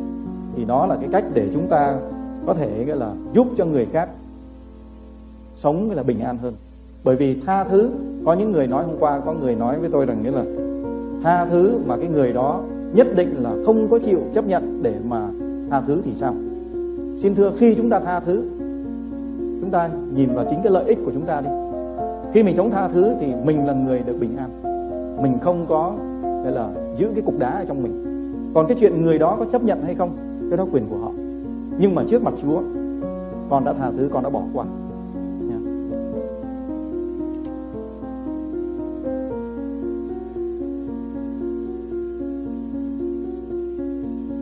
B: thì đó là cái cách để chúng ta có thể, gọi là, giúp cho người khác sống là, bình an hơn. Bởi vì tha thứ, có những người nói hôm qua, có người nói với tôi rằng, nghĩa là, tha thứ mà cái người đó nhất định là không có chịu chấp nhận để mà tha thứ thì sao? Xin thưa, khi chúng ta tha thứ, chúng ta nhìn vào chính cái lợi ích của chúng ta đi. Khi mình sống tha thứ thì mình là người được bình an mình không có gọi là giữ cái cục đá ở trong mình còn cái chuyện người đó có chấp nhận hay không cái đó quyền của họ nhưng mà trước mặt Chúa con đã tha thứ con đã bỏ qua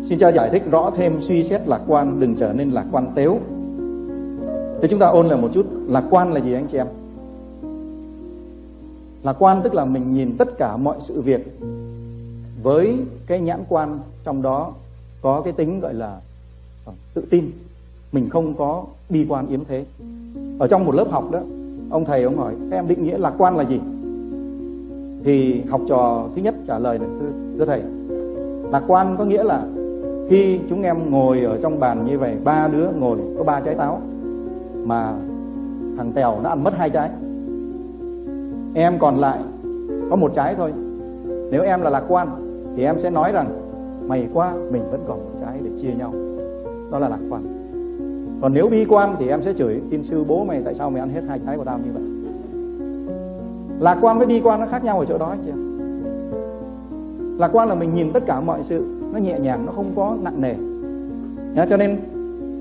B: Xin cha giải thích rõ thêm suy xét lạc quan đừng trở nên lạc quan tếu. Thế chúng ta ôn lại một chút, lạc quan là gì anh chị em? Lạc quan tức là mình nhìn tất cả mọi sự việc với cái nhãn quan trong đó có cái tính gọi là ờ, tự tin. Mình không có bi quan yếm thế. Ở trong một lớp học đó ông thầy ông hỏi các em định nghĩa lạc quan là gì? Thì học trò thứ nhất trả lời là thưa, thưa thầy lạc quan có nghĩa là khi chúng em ngồi ở trong bàn như vậy ba đứa ngồi có ba trái táo mà thằng tèo nó ăn mất hai trái em còn lại có một trái thôi. Nếu em là lạc quan thì em sẽ nói rằng mày qua mình vẫn còn một trái để chia nhau. Đó là lạc quan. Còn nếu bi quan thì em sẽ chửi tin sư bố mày tại sao mày ăn hết hai trái của tao như vậy? Lạc quan với bi quan nó khác nhau ở chỗ đó chị em. Lạc quan là mình nhìn tất cả mọi sự nó nhẹ nhàng nó không có nặng nề. Nhá, cho nên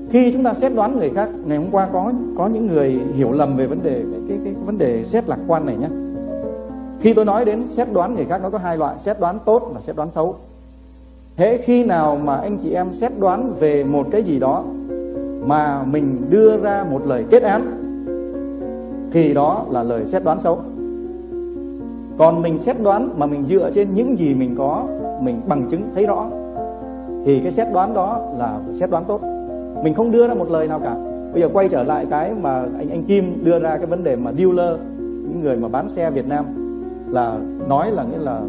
B: khi chúng ta xét đoán người khác ngày hôm qua có có những người hiểu lầm về vấn đề cái cái, cái vấn đề xét lạc quan này nhé khi tôi nói đến xét đoán người khác, nó có hai loại, xét đoán tốt và xét đoán xấu. Thế khi nào mà anh chị em xét đoán về một cái gì đó mà mình đưa ra một lời kết án, thì đó là lời xét đoán xấu. Còn mình xét đoán mà mình dựa trên những gì mình có, mình bằng chứng thấy rõ, thì cái xét đoán đó là xét đoán tốt. Mình không đưa ra một lời nào cả. Bây giờ quay trở lại cái mà anh anh Kim đưa ra cái vấn đề mà dealer, những người mà bán xe Việt Nam là nói là nghĩa là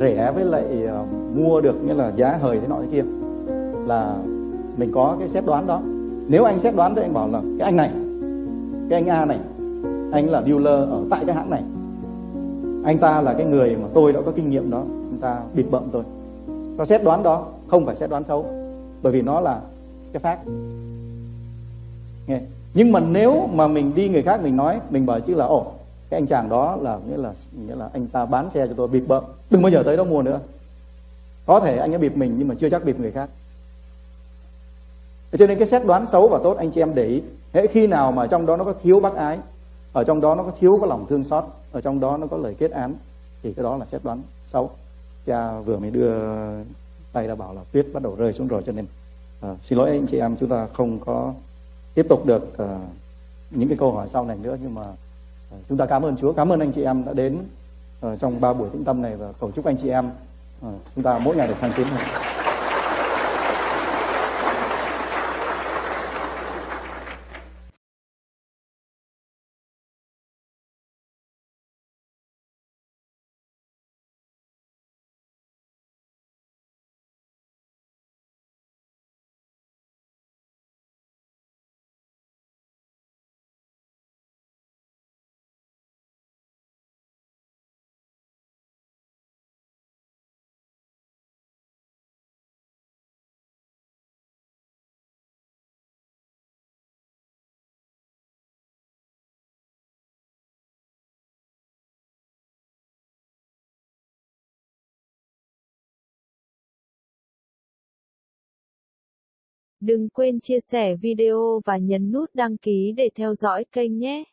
B: rẻ với lại uh, mua được nghĩa là giá hời thế nọ thế kia. Là mình có cái xét đoán đó. Nếu anh xét đoán thì anh bảo là cái anh này cái anh A này anh là dealer ở tại cái hãng này. Anh ta là cái người mà tôi đã có kinh nghiệm đó anh ta bịt bậm tôi. Có xét đoán đó không phải xét đoán xấu bởi vì nó là cái phát nghe. Nhưng mà nếu mà mình đi người khác mình nói mình bảo chứ là ồ cái anh chàng đó là nghĩa là nghĩa là anh ta bán xe cho tôi bịp bợm. Đừng bao giờ tới đó mua nữa. Có thể anh ấy bịp mình nhưng mà chưa chắc bịp người khác. Cho nên cái xét đoán xấu và tốt anh chị em để ý. Hễ khi nào mà trong đó nó có thiếu bác ái ở trong đó nó có thiếu có lòng thương xót ở trong đó nó có lời kết án thì cái đó là xét đoán xấu. Cha vừa mới đưa tay đã bảo là tuyết bắt đầu rơi xuống rồi cho nên uh, xin lỗi anh chị em chúng ta không có tiếp tục được uh, những cái câu hỏi sau này nữa nhưng mà chúng ta cảm ơn Chúa, cảm ơn anh chị em đã đến ờ, trong ba buổi tĩnh tâm này và cầu chúc anh chị em ờ, chúng ta mỗi ngày được thăng tiến hơn.
A: Đừng quên chia sẻ video và nhấn nút đăng ký để theo dõi kênh nhé.